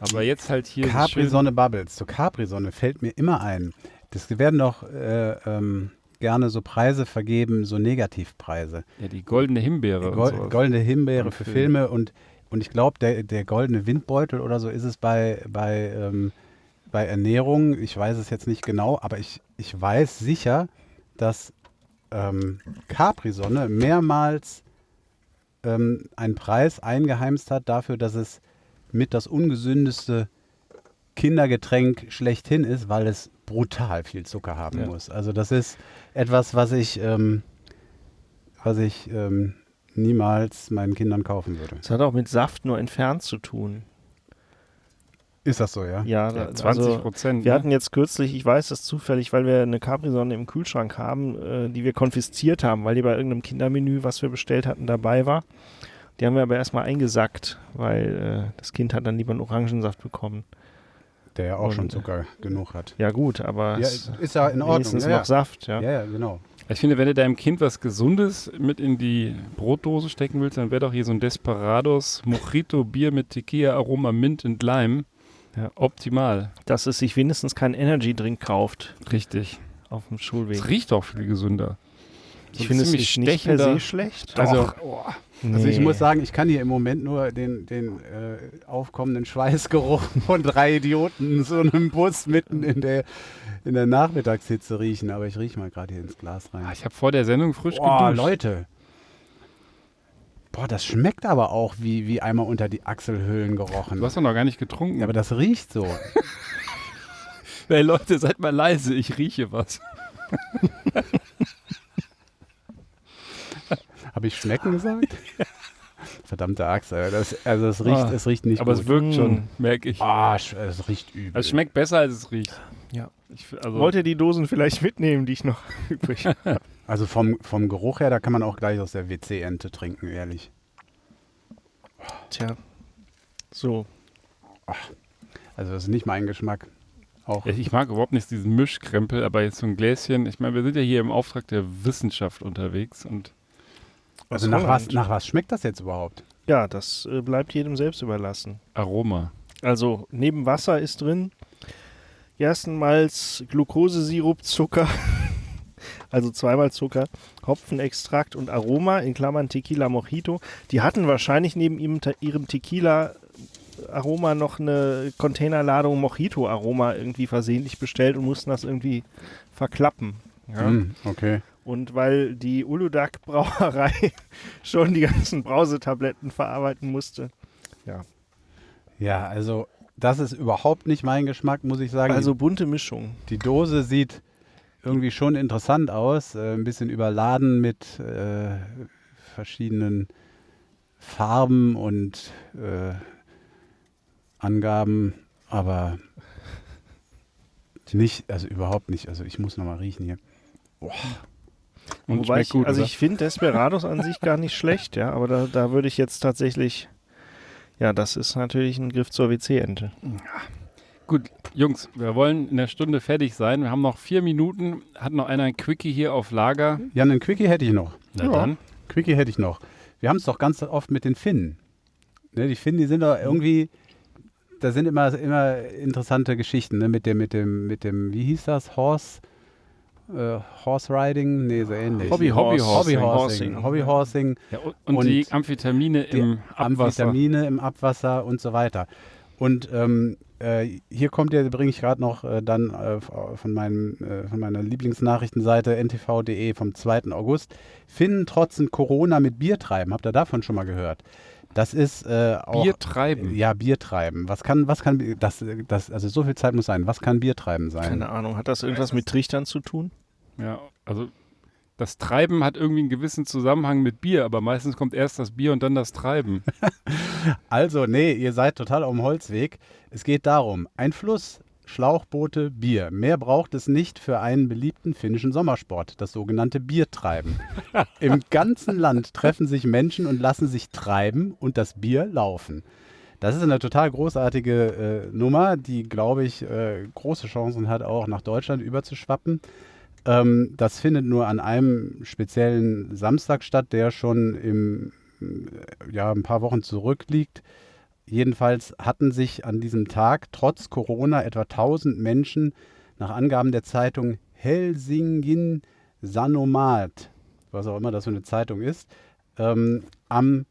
Aber jetzt halt hier Capri-Sonne Bubbles. Zu Capri-Sonne fällt mir immer ein. Das werden doch äh, ähm, gerne so Preise vergeben, so Negativpreise. Ja, die goldene Himbeere. und Gol sowas. goldene Himbeere Und für Film. Filme und, und ich glaube, der, der goldene Windbeutel oder so ist es bei, bei, ähm, bei Ernährung. Ich weiß es jetzt nicht genau, aber ich, ich weiß sicher, dass ähm, Capri-Sonne mehrmals ähm, einen Preis eingeheimst hat dafür, dass es mit das ungesündeste Kindergetränk schlechthin ist, weil es brutal viel Zucker haben Ja. muss. Also das ist etwas, was ich, ähm, was ich ähm, niemals meinen Kindern kaufen würde. Das hat auch mit Saft nur entfernt zu tun. Ist das so, ja? Ja, Ja, da- 20 also, Prozent. wir ne? hatten jetzt kürzlich, ich weiß das zufällig, weil wir eine Capri-Sonne im Kühlschrank haben, äh, die wir konfisziert haben, weil die bei irgendeinem Kindermenü, was wir bestellt hatten, dabei war. Die haben wir aber erstmal eingesackt, weil äh, das Kind hat dann lieber einen Orangensaft bekommen. Der ja auch Und, schon äh, Zucker genug hat. Ja gut, aber Ja, es ist ja in Ordnung. wenigstens Ja, noch ja. Saft, ja. ja, ja, genau. Ich finde, wenn du deinem Kind was Gesundes mit in die Brotdose stecken willst, dann wäre doch hier so ein Desperados Mojito Bier mit Tequila, Aroma, Mint und Lime. Ja. Optimal. Dass es sich wenigstens keinen Energy-Drink kauft Richtig. auf dem Schulweg. Es riecht auch viel gesünder. So ich finde es nicht per se schlecht. Also, Also ich Nee. muss sagen, ich kann hier im Moment nur den, den äh, aufkommenden Schweißgeruch von drei Idioten in so einem Bus mitten in der, in der Nachmittagshitze riechen. Aber ich rieche mal gerade hier ins Glas rein. ah, ich habe vor der Sendung frisch Boah, geduscht. Leute. Boah, das schmeckt aber auch wie, wie einmal unter die Achselhöhlen gerochen. Du hast doch noch gar nicht getrunken. ja, aber das riecht so. hey Leute, seid mal leise, ich rieche was. Habe ich schmecken gesagt? Verdammt. verdammte. Alter. Das, also es riecht, Ah, es riecht nicht Aber gut. es wirkt Mm. schon, merke ich. Ah, es riecht übel. Es schmeckt besser, als es riecht. Ja. Ich, also, Wollt ihr die Dosen vielleicht mitnehmen, die ich noch übrig habe? Also vom, vom Geruch her, da kann man auch gleich aus der WC-Ente trinken, ehrlich. Tja. So. Also das ist nicht mein Geschmack. Auch ich mag überhaupt nicht diesen Mischkrempel, aber jetzt so ein Gläschen. Ich meine, wir sind ja hier im Auftrag der Wissenschaft unterwegs und also nach was, nach was schmeckt das jetzt überhaupt? Ja, das äh, bleibt jedem selbst überlassen. Aroma. Also neben Wasser ist drin Gerstenmalz, Glukosesirup, Zucker, also zweimal Zucker, Hopfenextrakt und Aroma, in Klammern Tequila Mojito. Die hatten wahrscheinlich neben ihrem, Tequila Aroma noch eine Containerladung Mojito Aroma irgendwie versehentlich bestellt und mussten das irgendwie verklappen. Ja. Hm, okay. Und weil die Uludag Brauerei schon die ganzen Brausetabletten verarbeiten musste. Ja, also das ist überhaupt nicht mein Geschmack, muss ich sagen. Also bunte Mischung. die Dose sieht irgendwie schon interessant aus, äh, ein bisschen überladen mit äh, verschiedenen Farben und äh, Angaben, aber nicht, also überhaupt nicht. Also ich muss nochmal riechen hier. Und Wobei ich, gut, also oder? ich finde Desperados an sich gar nicht schlecht, ja, aber da, da würde ich jetzt tatsächlich, ja, das ist natürlich ein Griff zur WC-Ente. Gut, Jungs, wir wollen in der Stunde fertig sein. Wir haben noch vier Minuten. Hat noch einer ein Quickie hier auf Lager? Ja, einen Quickie hätte ich noch. Na Ja. dann. Quickie hätte ich noch. Wir haben es doch ganz oft mit den Finnen. Ne, die Finnen, die sind doch irgendwie, da sind immer, immer interessante Geschichten, ne? Mit dem, mit dem, mit dem, wie hieß das? Horse, äh, Horse Riding? Nee, so ähnlich. Hobbyhorse. Hobbyhorsing. Horsing. Hobbyhorsing, Ja, und, und, die Amphetamine die im Abwasser. Amphetamine im Abwasser und so weiter. Und ähm, äh, hier kommt ja, bringe ich gerade noch äh, dann äh, f- von, meinem, äh, von meiner Lieblingsnachrichtenseite ntv.de vom 2. August. Finnen trotzen Corona mit Bier treiben. Habt ihr davon schon mal gehört? Das ist äh, auch. Bier treiben. Ja, Bier treiben. Was kann, was kann das, das, also so viel Zeit muss sein. Was kann Bier treiben sein? Keine Ahnung, hat das irgendwas mit Trichtern zu tun? Ja, also das Treiben hat irgendwie einen gewissen Zusammenhang mit Bier, aber meistens kommt erst das Bier und dann das Treiben. Also, nee, ihr seid total auf dem Holzweg. Es geht darum, ein Fluss, Schlauchboote, Bier. Mehr braucht es nicht für einen beliebten finnischen Sommersport, das sogenannte Biertreiben. Im ganzen Land treffen sich Menschen und lassen sich treiben und das Bier laufen. Das ist eine total großartige äh, Nummer, die, glaube ich, äh, große Chancen hat, auch nach Deutschland überzuschwappen. Ähm, das findet nur an einem speziellen Samstag statt, der schon im, ja, ein paar Wochen zurückliegt. Jedenfalls hatten sich an diesem Tag trotz Corona etwa 1000 Menschen nach Angaben der Zeitung Helsingin Sanomat, was auch immer das für eine Zeitung ist, ähm, am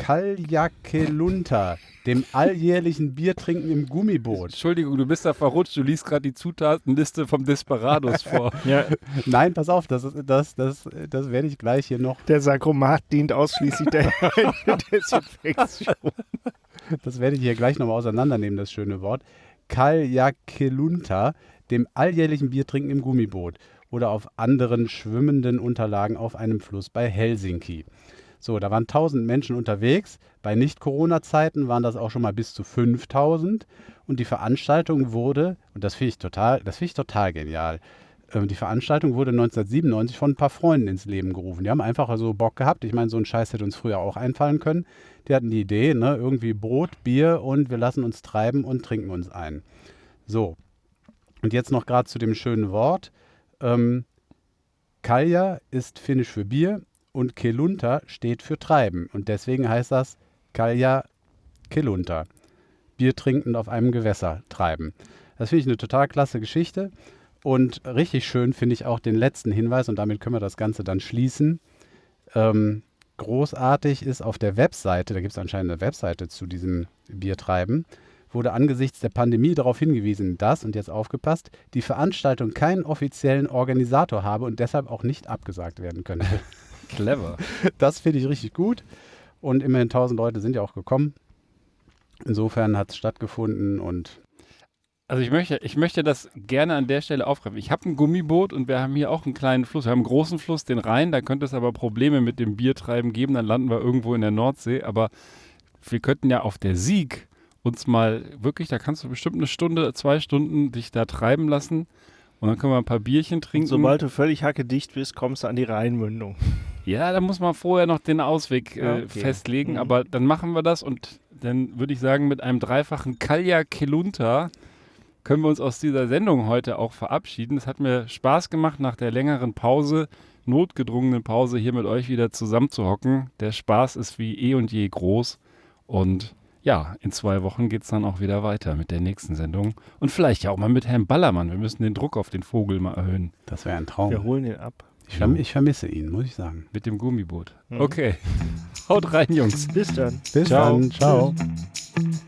Kaljakelunta, dem alljährlichen Biertrinken im Gummiboot. Entschuldigung, du bist da verrutscht, du liest gerade die Zutatenliste vom Desperados vor. Ja, Nein, pass auf, das, das, das, das werde ich gleich hier noch, der Sarkomat dient ausschließlich der Desinfektion. das werde ich hier gleich nochmal auseinandernehmen, das schöne Wort. Kaljakelunta, dem alljährlichen Biertrinken im Gummiboot oder auf anderen schwimmenden Unterlagen auf einem Fluss bei Helsinki. So, da waren 1000 Menschen unterwegs. Bei Nicht-Corona-Zeiten waren das auch schon mal bis zu 5000. Und die Veranstaltung wurde, und das finde ich total, ich total genial. ähm, Die Veranstaltung wurde 1997 von ein paar Freunden ins Leben gerufen. Die haben einfach so Bock gehabt. Ich meine, so ein Scheiß hätte uns früher auch einfallen können. Die hatten die Idee, ne, irgendwie Brot, Bier und wir lassen uns treiben und trinken uns ein. So. Und jetzt noch gerade zu dem schönen Wort. Ähm, Kalja ist finnisch für Bier und Kelunta steht für Treiben. Und deswegen heißt das Kalja Kelunta. Bier trinkend auf einem Gewässer treiben. Das finde ich eine total klasse Geschichte. Und richtig schön finde ich auch den letzten Hinweis, und damit können wir das Ganze dann schließen. Ähm, großartig ist auf der Webseite, da gibt es anscheinend eine Webseite zu diesem Biertreiben, wurde angesichts der Pandemie darauf hingewiesen, dass, und jetzt aufgepasst, die Veranstaltung keinen offiziellen Organisator habe und deshalb auch nicht abgesagt werden könnte. Clever. Das finde ich richtig gut. Und immerhin 1000 Leute sind ja auch gekommen. Insofern hat es stattgefunden und Also ich möchte, ich möchte das gerne an der Stelle aufgreifen. Ich habe ein Gummiboot und wir haben hier auch einen kleinen Fluss. Wir haben einen großen Fluss, den Rhein. Da könnte es aber Probleme mit dem Biertreiben geben. Dann landen wir irgendwo in der Nordsee. Aber wir könnten ja auf der Sieg uns mal wirklich, da kannst du bestimmt eine Stunde, zwei Stunden dich da treiben lassen. Und dann können wir ein paar Bierchen trinken. Sobald du völlig hackedicht bist, kommst du an die Rheinmündung. Ja, da muss man vorher noch den Ausweg äh, Ja, okay. festlegen, Mhm. aber dann machen wir das und dann würde ich sagen, mit einem dreifachen Kalja Kelunta können wir uns aus dieser Sendung heute auch verabschieden. Es hat mir Spaß gemacht, nach der längeren Pause, notgedrungenen Pause, hier mit euch wieder zusammenzuhocken. Der Spaß ist wie eh und je groß und ja, in zwei Wochen geht es dann auch wieder weiter mit der nächsten Sendung. Und vielleicht ja auch mal mit Herrn Ballermann. Wir müssen den Druck auf den Vogel mal erhöhen. Das wäre ein Traum. Wir holen ihn ab. Ich, verm ich vermisse ihn, muss ich sagen. Mit dem Gummiboot. Mhm. Okay. Haut rein, Jungs. Bis dann. Bis Ciao. dann. Ciao. Tschüss.